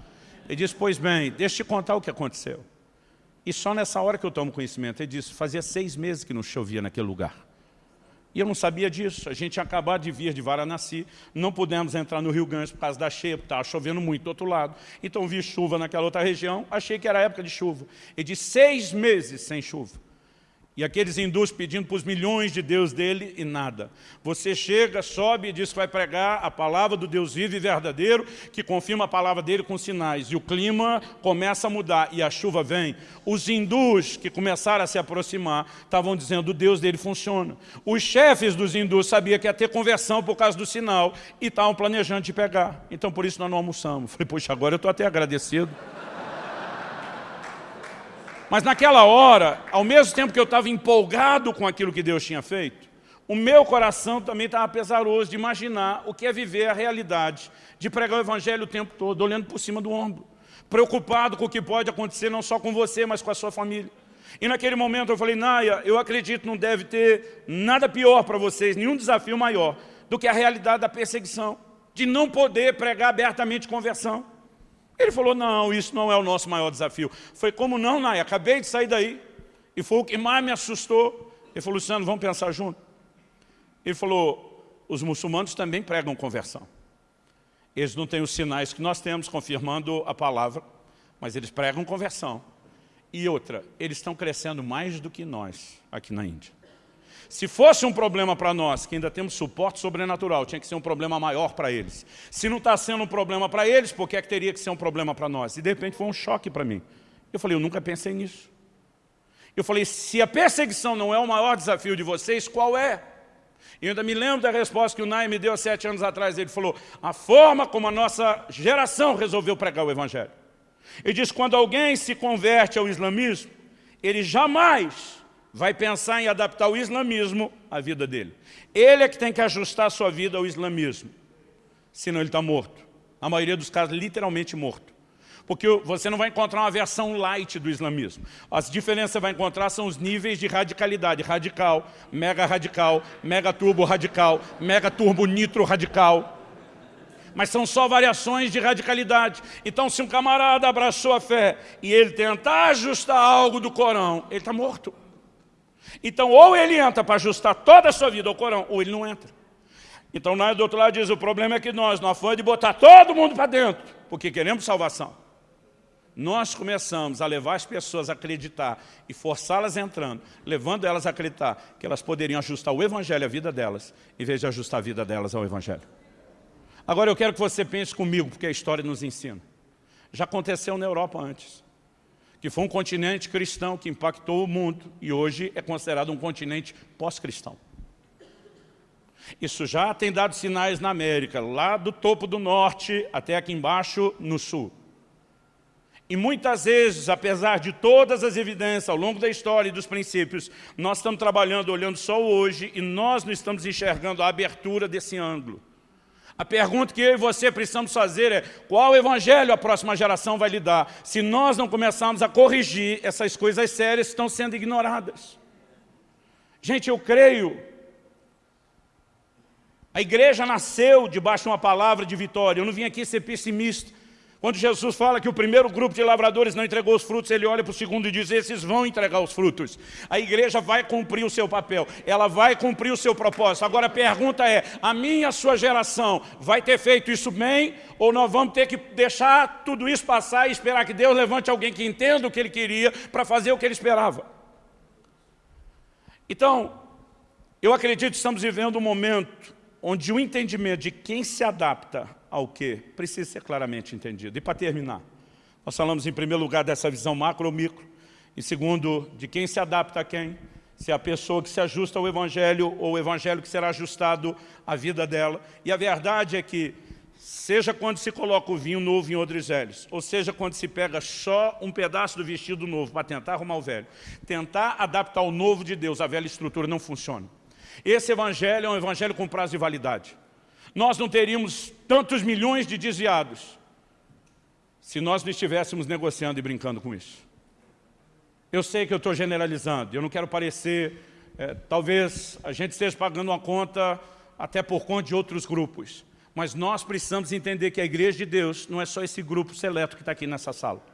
Ele disse, pois bem, deixa eu te contar o que aconteceu. E só nessa hora que eu tomo conhecimento, ele disse, fazia seis meses que não chovia naquele lugar. E eu não sabia disso. A gente tinha acabado de vir de Varanasi, não pudemos entrar no Rio Grande por causa da cheia, porque estava chovendo muito do outro lado. Então vi chuva naquela outra região, achei que era época de chuva. E de seis meses sem chuva. E aqueles hindus pedindo para os milhões de Deus dele e nada. Você chega, sobe e diz que vai pregar a palavra do Deus vivo e verdadeiro, que confirma a palavra dele com sinais. E o clima começa a mudar e a chuva vem. Os hindus que começaram a se aproximar estavam dizendo o Deus dele funciona. Os chefes dos hindus sabiam que ia ter conversão por causa do sinal e estavam planejando de pegar. Então por isso nós não almoçamos. Falei, poxa, agora eu estou até agradecido. Mas naquela hora, ao mesmo tempo que eu estava empolgado com aquilo que Deus tinha feito, o meu coração também estava pesaroso de imaginar o que é viver a realidade, de pregar o Evangelho o tempo todo, olhando por cima do ombro, preocupado com o que pode acontecer não só com você, mas com a sua família. E naquele momento eu falei, Naya, eu acredito não deve ter nada pior para vocês, nenhum desafio maior do que a realidade da perseguição, de não poder pregar abertamente conversão. Ele falou, não, isso não é o nosso maior desafio. Foi como não, Nai, acabei de sair daí. E foi o que mais me assustou. Ele falou, Luciano, vamos pensar junto. Ele falou, os muçulmanos também pregam conversão. Eles não têm os sinais que nós temos confirmando a palavra, mas eles pregam conversão. E outra, eles estão crescendo mais do que nós aqui na Índia. Se fosse um problema para nós, que ainda temos suporte sobrenatural, tinha que ser um problema maior para eles. Se não está sendo um problema para eles, por que, é que teria que ser um problema para nós? E de repente foi um choque para mim. Eu falei, eu nunca pensei nisso. Eu falei, se a perseguição não é o maior desafio de vocês, qual é? E ainda me lembro da resposta que o Nai me deu há sete anos atrás. Ele falou, a forma como a nossa geração resolveu pregar o Evangelho. Ele diz, quando alguém se converte ao islamismo, ele jamais vai pensar em adaptar o islamismo à vida dele. Ele é que tem que ajustar a sua vida ao islamismo, senão ele está morto. Na maioria dos casos, literalmente morto. Porque você não vai encontrar uma versão light do islamismo. As diferenças que você vai encontrar são os níveis de radicalidade. Radical, mega radical, mega turbo radical, mega turbo nitro radical. Mas são só variações de radicalidade. Então, se um camarada abraçou a fé e ele tentar ajustar algo do Corão, ele está morto. Então, ou ele entra para ajustar toda a sua vida ao Corão, ou ele não entra. Então, nós do outro lado diz, o problema é que nós, nós foi de botar todo mundo para dentro, porque queremos salvação. Nós começamos a levar as pessoas a acreditar e forçá-las entrando, levando elas a acreditar que elas poderiam ajustar o Evangelho à vida delas, em vez de ajustar a vida delas ao Evangelho. Agora eu quero que você pense comigo, porque a história nos ensina. Já aconteceu na Europa antes que foi um continente cristão que impactou o mundo e hoje é considerado um continente pós-cristão. Isso já tem dado sinais na América, lá do topo do norte até aqui embaixo no sul. E muitas vezes, apesar de todas as evidências ao longo da história e dos princípios, nós estamos trabalhando, olhando só hoje, e nós não estamos enxergando a abertura desse ângulo. A pergunta que eu e você precisamos fazer é qual evangelho a próxima geração vai lhe dar? Se nós não começarmos a corrigir essas coisas sérias que estão sendo ignoradas. Gente, eu creio, a igreja nasceu debaixo de uma palavra de vitória, eu não vim aqui ser pessimista, quando Jesus fala que o primeiro grupo de lavradores não entregou os frutos, ele olha para o segundo e diz, esses vão entregar os frutos. A igreja vai cumprir o seu papel, ela vai cumprir o seu propósito. Agora a pergunta é, a minha, a sua geração vai ter feito isso bem ou nós vamos ter que deixar tudo isso passar e esperar que Deus levante alguém que entenda o que ele queria para fazer o que ele esperava? Então, eu acredito que estamos vivendo um momento onde o entendimento de quem se adapta ao que precisa ser claramente entendido. E para terminar, nós falamos em primeiro lugar dessa visão macro ou micro, e segundo, de quem se adapta a quem, se é a pessoa que se ajusta ao Evangelho ou o Evangelho que será ajustado à vida dela. E a verdade é que, seja quando se coloca o vinho novo em odres velhos, ou seja quando se pega só um pedaço do vestido novo para tentar arrumar o velho, tentar adaptar o novo de Deus à velha estrutura não funciona. Esse Evangelho é um Evangelho com prazo de validade nós não teríamos tantos milhões de desviados se nós não estivéssemos negociando e brincando com isso. Eu sei que eu estou generalizando, eu não quero parecer, é, talvez a gente esteja pagando uma conta até por conta de outros grupos, mas nós precisamos entender que a igreja de Deus não é só esse grupo seleto que está aqui nessa sala.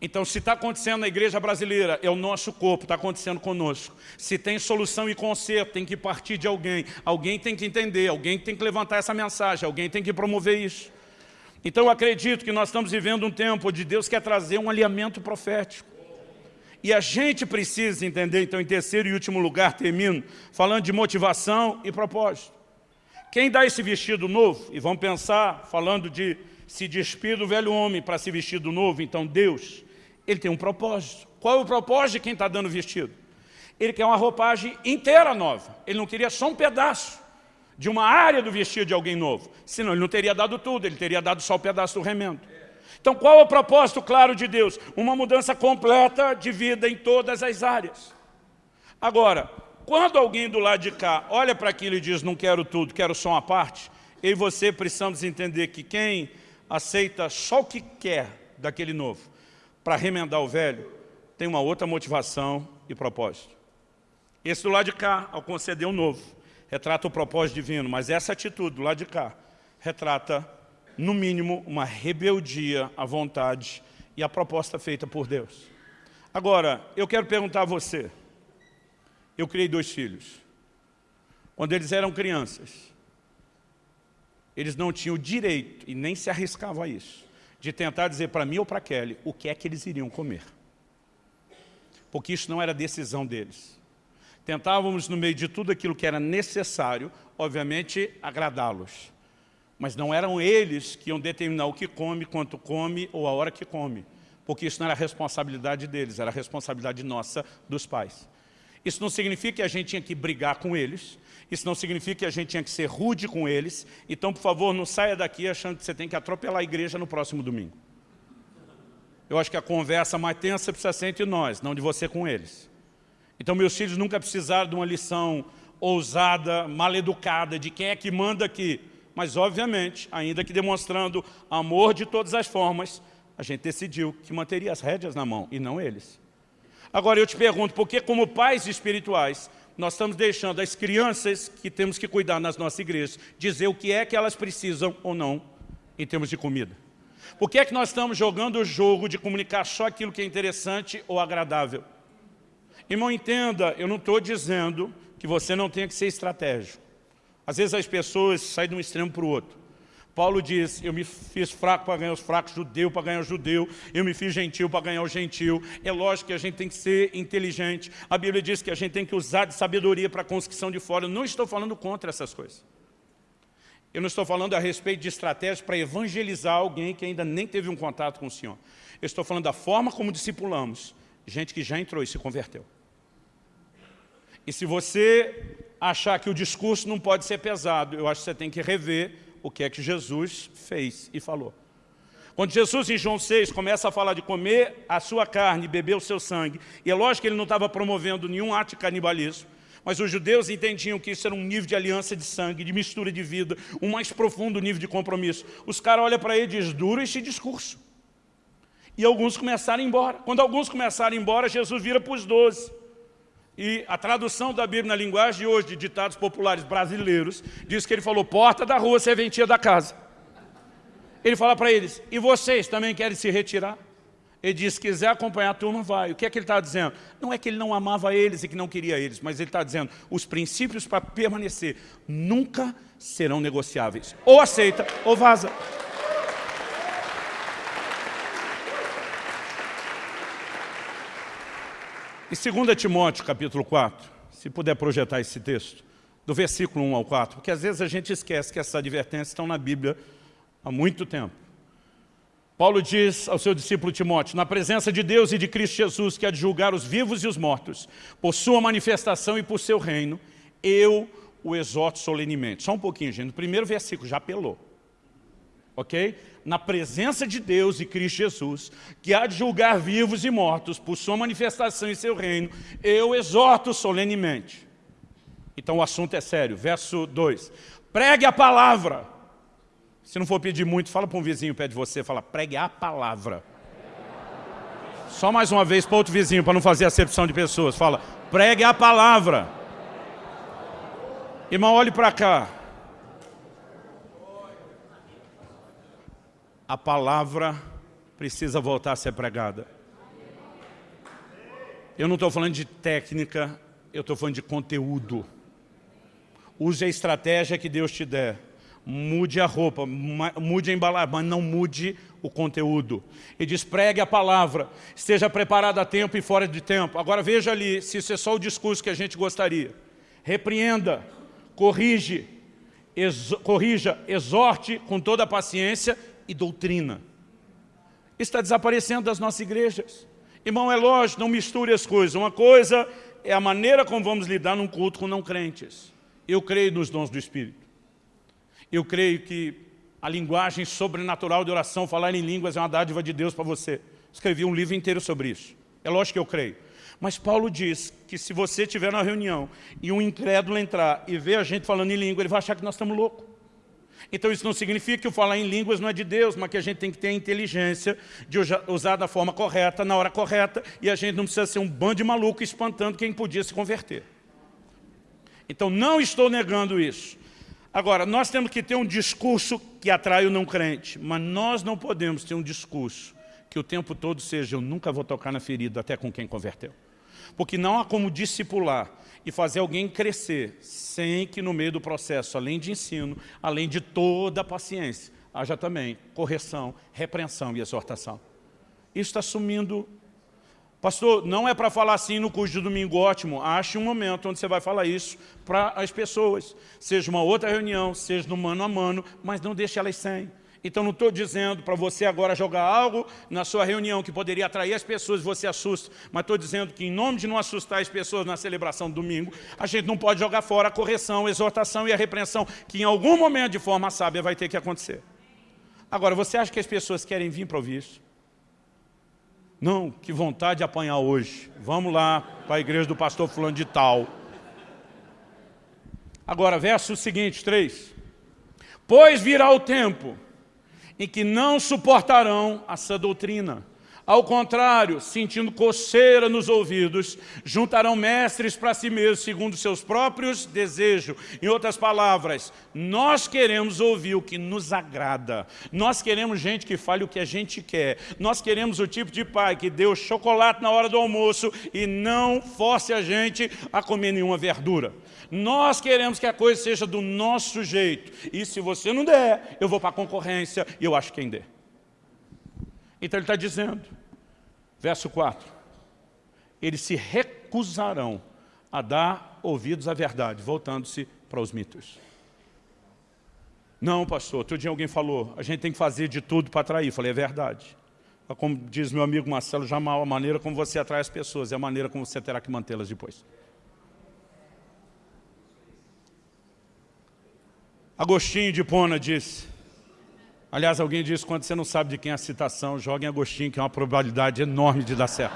Então, se está acontecendo na igreja brasileira, é o nosso corpo, está acontecendo conosco. Se tem solução e conserto, tem que partir de alguém. Alguém tem que entender, alguém tem que levantar essa mensagem, alguém tem que promover isso. Então, eu acredito que nós estamos vivendo um tempo onde Deus quer trazer um alinhamento profético. E a gente precisa entender, então, em terceiro e último lugar, termino, falando de motivação e propósito. Quem dá esse vestido novo, e vamos pensar, falando de se despir do velho homem para se vestir do novo, então Deus ele tem um propósito. Qual é o propósito de quem está dando vestido? Ele quer uma roupagem inteira nova. Ele não queria só um pedaço de uma área do vestido de alguém novo. Senão ele não teria dado tudo, ele teria dado só o um pedaço do remendo. Então qual é o propósito claro de Deus? Uma mudança completa de vida em todas as áreas. Agora, quando alguém do lado de cá olha para aquilo e diz, não quero tudo, quero só uma parte, eu e você precisamos entender que quem aceita só o que quer daquele novo, para remendar o velho, tem uma outra motivação e propósito. Esse do lado de cá, ao conceder um novo, retrata o propósito divino, mas essa atitude do lado de cá retrata, no mínimo, uma rebeldia à vontade e à proposta feita por Deus. Agora, eu quero perguntar a você, eu criei dois filhos. Quando eles eram crianças, eles não tinham o direito, e nem se arriscavam a isso, de tentar dizer para mim ou para Kelly o que é que eles iriam comer. Porque isso não era decisão deles. Tentávamos, no meio de tudo aquilo que era necessário, obviamente, agradá-los. Mas não eram eles que iam determinar o que come, quanto come ou a hora que come. Porque isso não era responsabilidade deles, era responsabilidade nossa, dos pais. Isso não significa que a gente tinha que brigar com eles, isso não significa que a gente tinha que ser rude com eles. Então, por favor, não saia daqui achando que você tem que atropelar a igreja no próximo domingo. Eu acho que a conversa mais tensa precisa ser entre nós, não de você com eles. Então, meus filhos nunca precisaram de uma lição ousada, maleducada, de quem é que manda aqui. Mas, obviamente, ainda que demonstrando amor de todas as formas, a gente decidiu que manteria as rédeas na mão, e não eles. Agora, eu te pergunto, por que como pais espirituais, nós estamos deixando as crianças que temos que cuidar nas nossas igrejas dizer o que é que elas precisam ou não em termos de comida. Por que é que nós estamos jogando o jogo de comunicar só aquilo que é interessante ou agradável? Irmão, entenda, eu não estou dizendo que você não tenha que ser estratégico. Às vezes as pessoas saem de um extremo para o outro. Paulo diz, eu me fiz fraco para ganhar os fracos, judeu para ganhar o judeu, eu me fiz gentil para ganhar o gentil. É lógico que a gente tem que ser inteligente. A Bíblia diz que a gente tem que usar de sabedoria para a conscrição de fora. Eu não estou falando contra essas coisas. Eu não estou falando a respeito de estratégias para evangelizar alguém que ainda nem teve um contato com o Senhor. Eu estou falando da forma como discipulamos gente que já entrou e se converteu. E se você achar que o discurso não pode ser pesado. Eu acho que você tem que rever o que é que Jesus fez e falou. Quando Jesus, em João 6, começa a falar de comer a sua carne beber o seu sangue, e é lógico que ele não estava promovendo nenhum ato de canibalismo, mas os judeus entendiam que isso era um nível de aliança de sangue, de mistura de vida, um mais profundo nível de compromisso. Os caras olham para ele e dizem, duro esse discurso. E alguns começaram a ir embora. Quando alguns começaram a ir embora, Jesus vira para os doze. E a tradução da Bíblia na linguagem de hoje, de ditados populares brasileiros, diz que ele falou, porta da rua, serventia da casa. Ele fala para eles, e vocês também querem se retirar? Ele diz, se quiser acompanhar a turma, vai. O que é que ele está dizendo? Não é que ele não amava eles e que não queria eles, mas ele está dizendo, os princípios para permanecer nunca serão negociáveis. Ou aceita, ou vaza. Em 2 Timóteo, capítulo 4, se puder projetar esse texto, do versículo 1 ao 4, porque às vezes a gente esquece que essas advertências estão na Bíblia há muito tempo. Paulo diz ao seu discípulo Timóteo, na presença de Deus e de Cristo Jesus, que há de julgar os vivos e os mortos, por sua manifestação e por seu reino, eu o exorto solenemente. Só um pouquinho, gente. No primeiro versículo já apelou. Ok? Na presença de Deus e Cristo Jesus, que há de julgar vivos e mortos por sua manifestação em seu reino, eu exorto solenemente. Então o assunto é sério. Verso 2. Pregue a palavra. Se não for pedir muito, fala para um vizinho perto de você, fala, pregue a palavra. Só mais uma vez para outro vizinho, para não fazer acepção de pessoas. Fala, pregue a palavra. Irmão, olhe para cá. A palavra precisa voltar a ser pregada. Eu não estou falando de técnica, eu estou falando de conteúdo. Use a estratégia que Deus te der. Mude a roupa, mude a embalagem, mas não mude o conteúdo. E diz, pregue a palavra, esteja preparado a tempo e fora de tempo. Agora veja ali, se isso é só o discurso que a gente gostaria. Repreenda, corrige, exo corrija, exorte com toda a paciência e doutrina. Está desaparecendo das nossas igrejas. Irmão, é lógico, não misture as coisas. Uma coisa é a maneira como vamos lidar num culto com não crentes. Eu creio nos dons do Espírito. Eu creio que a linguagem sobrenatural de oração, falar em línguas, é uma dádiva de Deus para você. Escrevi um livro inteiro sobre isso. É lógico que eu creio. Mas Paulo diz que se você estiver na reunião e um incrédulo entrar e ver a gente falando em língua, ele vai achar que nós estamos loucos. Então isso não significa que o falar em línguas não é de Deus, mas que a gente tem que ter a inteligência de usar da forma correta, na hora correta, e a gente não precisa ser um bando de maluco espantando quem podia se converter. Então não estou negando isso. Agora, nós temos que ter um discurso que atrai o não crente, mas nós não podemos ter um discurso que o tempo todo seja eu nunca vou tocar na ferida até com quem converteu. Porque não há como discipular e fazer alguém crescer, sem que no meio do processo, além de ensino, além de toda a paciência, haja também correção, repreensão e exortação. Isso está sumindo. Pastor, não é para falar assim no curso de domingo ótimo, ache um momento onde você vai falar isso para as pessoas. Seja uma outra reunião, seja no mano a mano, mas não deixe elas sem. Então não estou dizendo para você agora jogar algo na sua reunião que poderia atrair as pessoas e você assusta, mas estou dizendo que em nome de não assustar as pessoas na celebração do domingo, a gente não pode jogar fora a correção, a exortação e a repreensão, que em algum momento de forma sábia vai ter que acontecer. Agora, você acha que as pessoas querem vir para ouvir isso? Não, que vontade de apanhar hoje. Vamos lá para a igreja do pastor fulano de tal. Agora, verso seguinte, 3. Pois virá o tempo em que não suportarão essa doutrina. Ao contrário, sentindo coceira nos ouvidos, juntarão mestres para si mesmos, segundo seus próprios desejos. Em outras palavras, nós queremos ouvir o que nos agrada. Nós queremos gente que fale o que a gente quer. Nós queremos o tipo de pai que o chocolate na hora do almoço e não force a gente a comer nenhuma verdura. Nós queremos que a coisa seja do nosso jeito. E se você não der, eu vou para a concorrência e eu acho quem der. Então ele está dizendo, verso 4, eles se recusarão a dar ouvidos à verdade, voltando-se para os mitos. Não, pastor, outro dia alguém falou, a gente tem que fazer de tudo para atrair. Eu falei, é verdade. Como diz meu amigo Marcelo Jamal, a maneira como você atrai as pessoas é a maneira como você terá que mantê-las depois. Agostinho de Pona disse, aliás, alguém disse, quando você não sabe de quem é a citação, joga em Agostinho, que é uma probabilidade enorme de dar certo.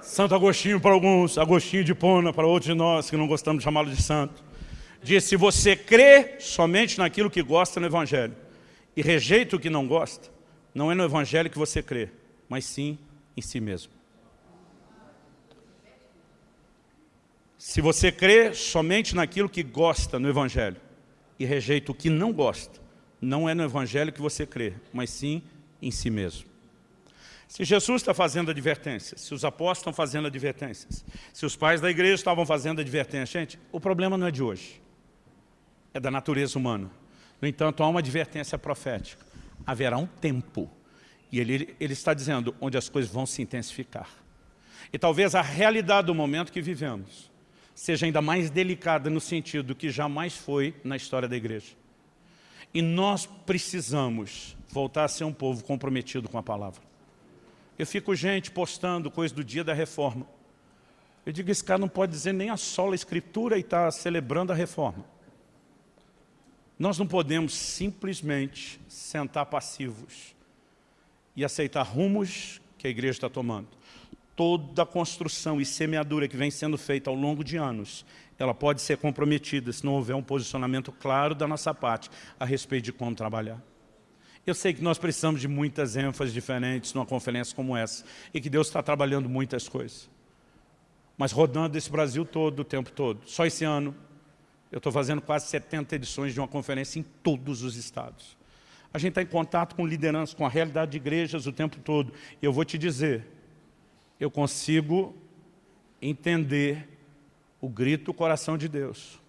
Santo Agostinho para alguns, Agostinho de Pona para outros de nós, que não gostamos de chamá-lo de santo. Diz, se você crê somente naquilo que gosta no Evangelho e rejeita o que não gosta, não é no Evangelho que você crê, mas sim em si mesmo. Se você crê somente naquilo que gosta no Evangelho e rejeita o que não gosta, não é no Evangelho que você crê, mas sim em si mesmo. Se Jesus está fazendo advertências, se os apóstolos estão fazendo advertências, se os pais da igreja estavam fazendo advertências, gente, o problema não é de hoje, é da natureza humana. No entanto, há uma advertência profética. Haverá um tempo, e ele, ele está dizendo, onde as coisas vão se intensificar. E talvez a realidade do momento que vivemos seja ainda mais delicada no sentido que jamais foi na história da igreja. E nós precisamos voltar a ser um povo comprometido com a palavra. Eu fico, gente, postando coisa do dia da reforma. Eu digo, esse cara não pode dizer nem a sola escritura e está celebrando a reforma. Nós não podemos simplesmente sentar passivos e aceitar rumos que a igreja está tomando. Toda a construção e semeadura que vem sendo feita ao longo de anos, ela pode ser comprometida se não houver um posicionamento claro da nossa parte a respeito de como trabalhar. Eu sei que nós precisamos de muitas ênfases diferentes numa conferência como essa e que Deus está trabalhando muitas coisas. Mas rodando esse Brasil todo, o tempo todo. Só esse ano, eu estou fazendo quase 70 edições de uma conferência em todos os estados. A gente está em contato com liderança, com a realidade de igrejas o tempo todo. E eu vou te dizer, eu consigo entender o grito do coração de Deus.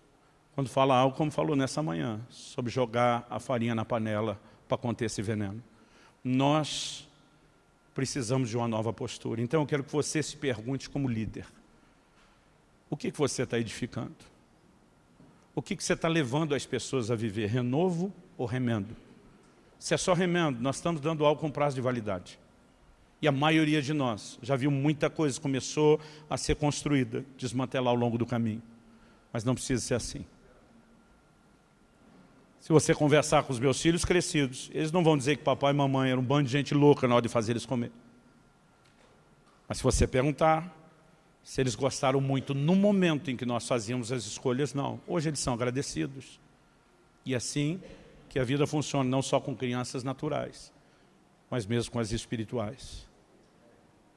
Quando fala algo como falou nessa manhã, sobre jogar a farinha na panela para conter esse veneno. Nós precisamos de uma nova postura. Então eu quero que você se pergunte como líder. O que, que você está edificando? o que, que você está levando as pessoas a viver? Renovo ou remendo? Se é só remendo, nós estamos dando algo com prazo de validade. E a maioria de nós já viu muita coisa começou a ser construída, desmantelar ao longo do caminho. Mas não precisa ser assim. Se você conversar com os meus filhos crescidos, eles não vão dizer que papai e mamãe eram um bando de gente louca na hora de fazer eles comer. Mas se você perguntar, se eles gostaram muito no momento em que nós fazíamos as escolhas, não. Hoje eles são agradecidos. E assim que a vida funciona, não só com crianças naturais, mas mesmo com as espirituais.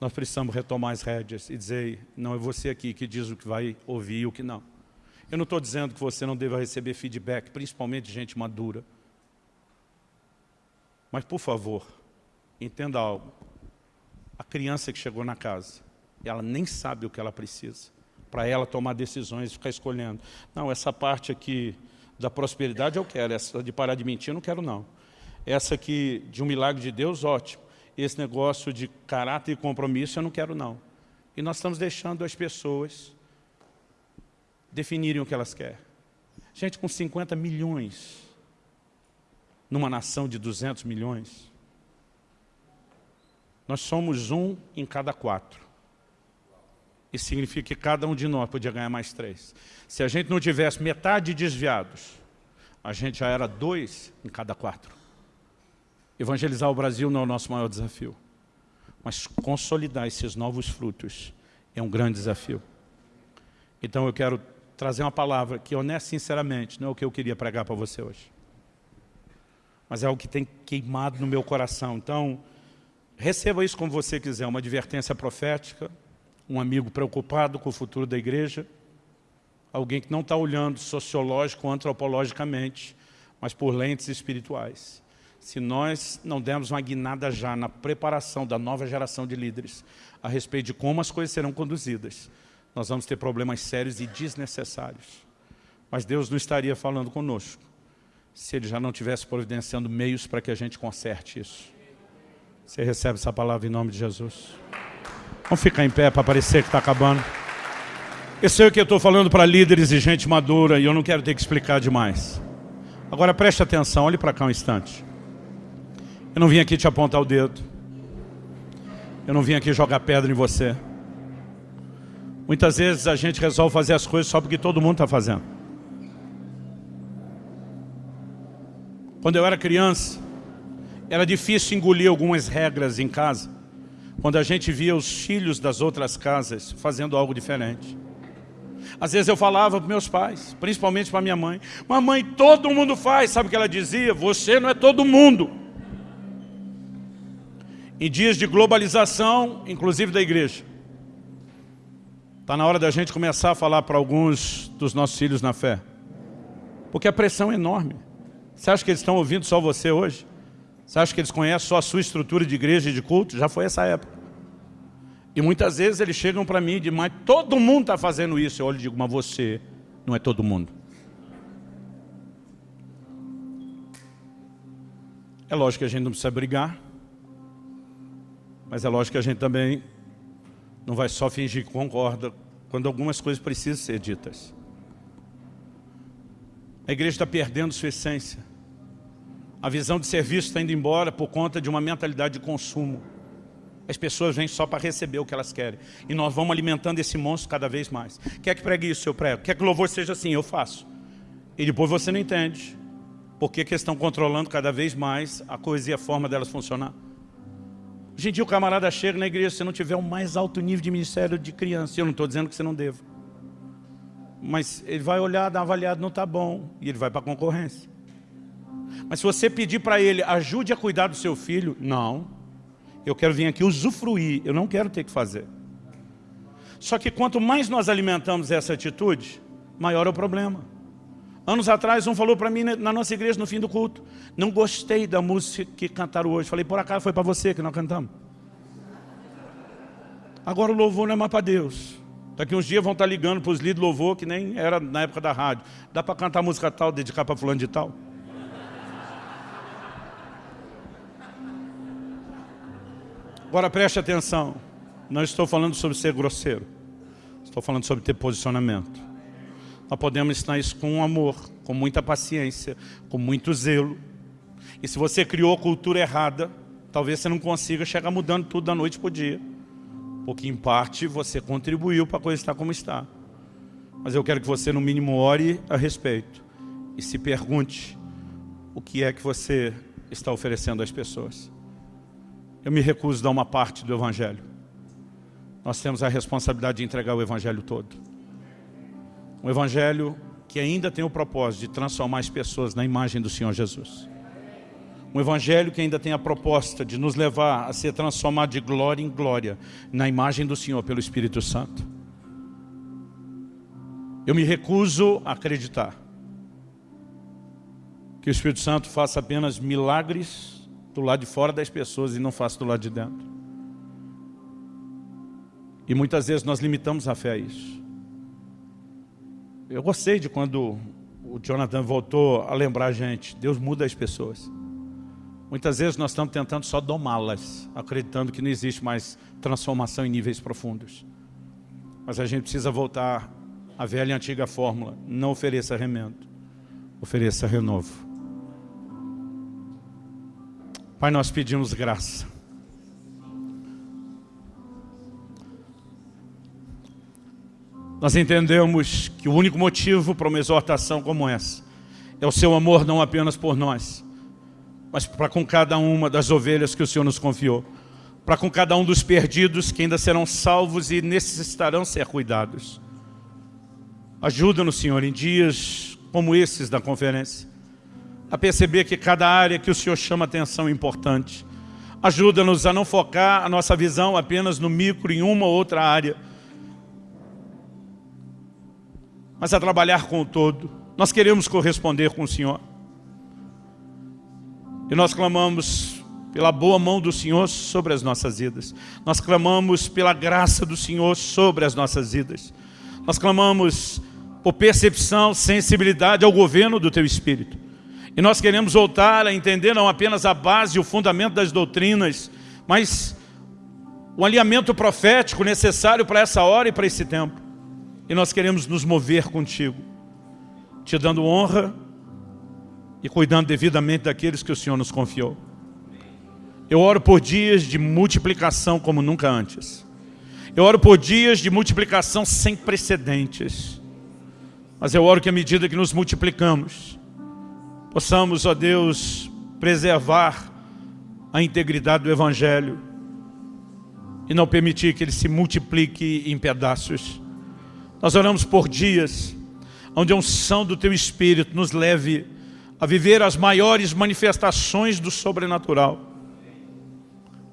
Nós precisamos retomar as rédeas e dizer, não é você aqui que diz o que vai ouvir e o que não. Eu não estou dizendo que você não deva receber feedback, principalmente de gente madura. Mas, por favor, entenda algo. A criança que chegou na casa, ela nem sabe o que ela precisa, para ela tomar decisões e ficar escolhendo. Não, essa parte aqui da prosperidade eu quero, essa de parar de mentir eu não quero não. Essa aqui de um milagre de Deus, ótimo. Esse negócio de caráter e compromisso eu não quero não. E nós estamos deixando as pessoas definirem o que elas querem. Gente, com 50 milhões, numa nação de 200 milhões, nós somos um em cada quatro. Isso significa que cada um de nós podia ganhar mais três. Se a gente não tivesse metade desviados, a gente já era dois em cada quatro. Evangelizar o Brasil não é o nosso maior desafio. Mas consolidar esses novos frutos é um grande desafio. Então eu quero trazer uma palavra que, honesto sinceramente, não é o que eu queria pregar para você hoje. Mas é o que tem queimado no meu coração. Então, receba isso como você quiser, uma advertência profética, um amigo preocupado com o futuro da igreja, alguém que não está olhando sociológico ou antropologicamente, mas por lentes espirituais. Se nós não dermos uma guinada já na preparação da nova geração de líderes a respeito de como as coisas serão conduzidas, nós vamos ter problemas sérios e desnecessários. Mas Deus não estaria falando conosco se Ele já não tivesse providenciando meios para que a gente conserte isso. Você recebe essa palavra em nome de Jesus? Vamos ficar em pé para parecer que está acabando. Eu sei o que eu estou falando para líderes e gente madura e eu não quero ter que explicar demais. Agora preste atenção, olhe para cá um instante. Eu não vim aqui te apontar o dedo. Eu não vim aqui jogar pedra em você. Muitas vezes a gente resolve fazer as coisas só porque todo mundo está fazendo. Quando eu era criança, era difícil engolir algumas regras em casa, quando a gente via os filhos das outras casas fazendo algo diferente. Às vezes eu falava para meus pais, principalmente para minha mãe, mamãe, todo mundo faz, sabe o que ela dizia? Você não é todo mundo. Em dias de globalização, inclusive da igreja, está na hora da gente começar a falar para alguns dos nossos filhos na fé. Porque a pressão é enorme. Você acha que eles estão ouvindo só você hoje? Você acha que eles conhecem só a sua estrutura de igreja e de culto? Já foi essa época. E muitas vezes eles chegam para mim e dizem, mas todo mundo está fazendo isso. Eu olho e digo, mas você não é todo mundo. É lógico que a gente não precisa brigar, mas é lógico que a gente também não vai só fingir que concorda quando algumas coisas precisam ser ditas. A igreja está perdendo sua essência. A visão de serviço está indo embora por conta de uma mentalidade de consumo. As pessoas vêm só para receber o que elas querem. E nós vamos alimentando esse monstro cada vez mais. Quer que pregue isso, eu prego. Quer que o louvor seja assim, eu faço. E depois você não entende. Porque que estão controlando cada vez mais a coisa e a forma delas funcionar. Hoje em dia o camarada chega na igreja, se não tiver o mais alto nível de ministério de criança. Eu não estou dizendo que você não deva. Mas ele vai olhar, dar uma avaliada, não está bom. E ele vai para a concorrência. Mas se você pedir para ele, ajude a cuidar do seu filho, não. Eu quero vir aqui usufruir, eu não quero ter que fazer. Só que quanto mais nós alimentamos essa atitude, maior é o problema. Anos atrás, um falou para mim na nossa igreja, no fim do culto, não gostei da música que cantaram hoje. Falei, por acaso foi para você que nós cantamos. Agora o louvor não é mais para Deus. Daqui uns dias vão estar ligando para os líderes de louvor, que nem era na época da rádio. Dá para cantar música tal, dedicar para fulano de tal? Agora preste atenção, não estou falando sobre ser grosseiro, estou falando sobre ter posicionamento. Nós podemos ensinar isso com amor, com muita paciência, com muito zelo. E se você criou cultura errada, talvez você não consiga chegar mudando tudo da noite para o dia. Porque em parte você contribuiu para a coisa estar como está. Mas eu quero que você no mínimo ore a respeito. E se pergunte o que é que você está oferecendo às pessoas. Eu me recuso a dar uma parte do Evangelho. Nós temos a responsabilidade de entregar o Evangelho todo. Um Evangelho que ainda tem o propósito de transformar as pessoas na imagem do Senhor Jesus. Um Evangelho que ainda tem a proposta de nos levar a ser transformado de glória em glória na imagem do Senhor pelo Espírito Santo. Eu me recuso a acreditar que o Espírito Santo faça apenas milagres do lado de fora das pessoas e não faço do lado de dentro. E muitas vezes nós limitamos a fé a isso. Eu gostei de quando o Jonathan voltou a lembrar a gente, Deus muda as pessoas. Muitas vezes nós estamos tentando só domá-las, acreditando que não existe mais transformação em níveis profundos. Mas a gente precisa voltar à velha e antiga fórmula, não ofereça remendo, ofereça renovo. Pai, nós pedimos graça. Nós entendemos que o único motivo para uma exortação como essa é o seu amor não apenas por nós, mas para com cada uma das ovelhas que o Senhor nos confiou, para com cada um dos perdidos que ainda serão salvos e necessitarão ser cuidados. Ajuda-nos, Senhor, em dias como esses da conferência, a perceber que cada área que o Senhor chama atenção é importante. Ajuda-nos a não focar a nossa visão apenas no micro, em uma ou outra área, mas a trabalhar com o todo. Nós queremos corresponder com o Senhor. E nós clamamos pela boa mão do Senhor sobre as nossas vidas. Nós clamamos pela graça do Senhor sobre as nossas vidas. Nós clamamos por percepção, sensibilidade ao governo do Teu Espírito. E nós queremos voltar a entender não apenas a base e o fundamento das doutrinas, mas o alinhamento profético necessário para essa hora e para esse tempo. E nós queremos nos mover contigo, te dando honra e cuidando devidamente daqueles que o Senhor nos confiou. Eu oro por dias de multiplicação como nunca antes. Eu oro por dias de multiplicação sem precedentes. Mas eu oro que à medida que nos multiplicamos, possamos, ó Deus, preservar a integridade do Evangelho e não permitir que ele se multiplique em pedaços. Nós oramos por dias onde a unção do Teu Espírito nos leve a viver as maiores manifestações do sobrenatural.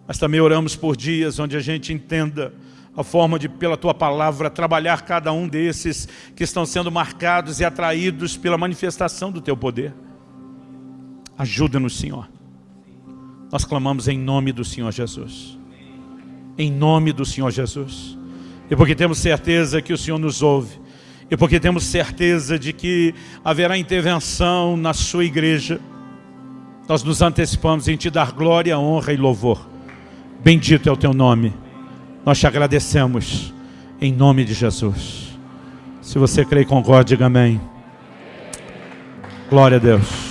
Mas também oramos por dias onde a gente entenda a forma de, pela Tua Palavra, trabalhar cada um desses que estão sendo marcados e atraídos pela manifestação do Teu poder. Ajuda-nos, Senhor. Nós clamamos em nome do Senhor Jesus. Em nome do Senhor Jesus. E porque temos certeza que o Senhor nos ouve, e porque temos certeza de que haverá intervenção na sua igreja, nós nos antecipamos em te dar glória, honra e louvor. Bendito é o teu nome. Nós te agradecemos em nome de Jesus. Se você crê e concorda, diga amém. Glória a Deus.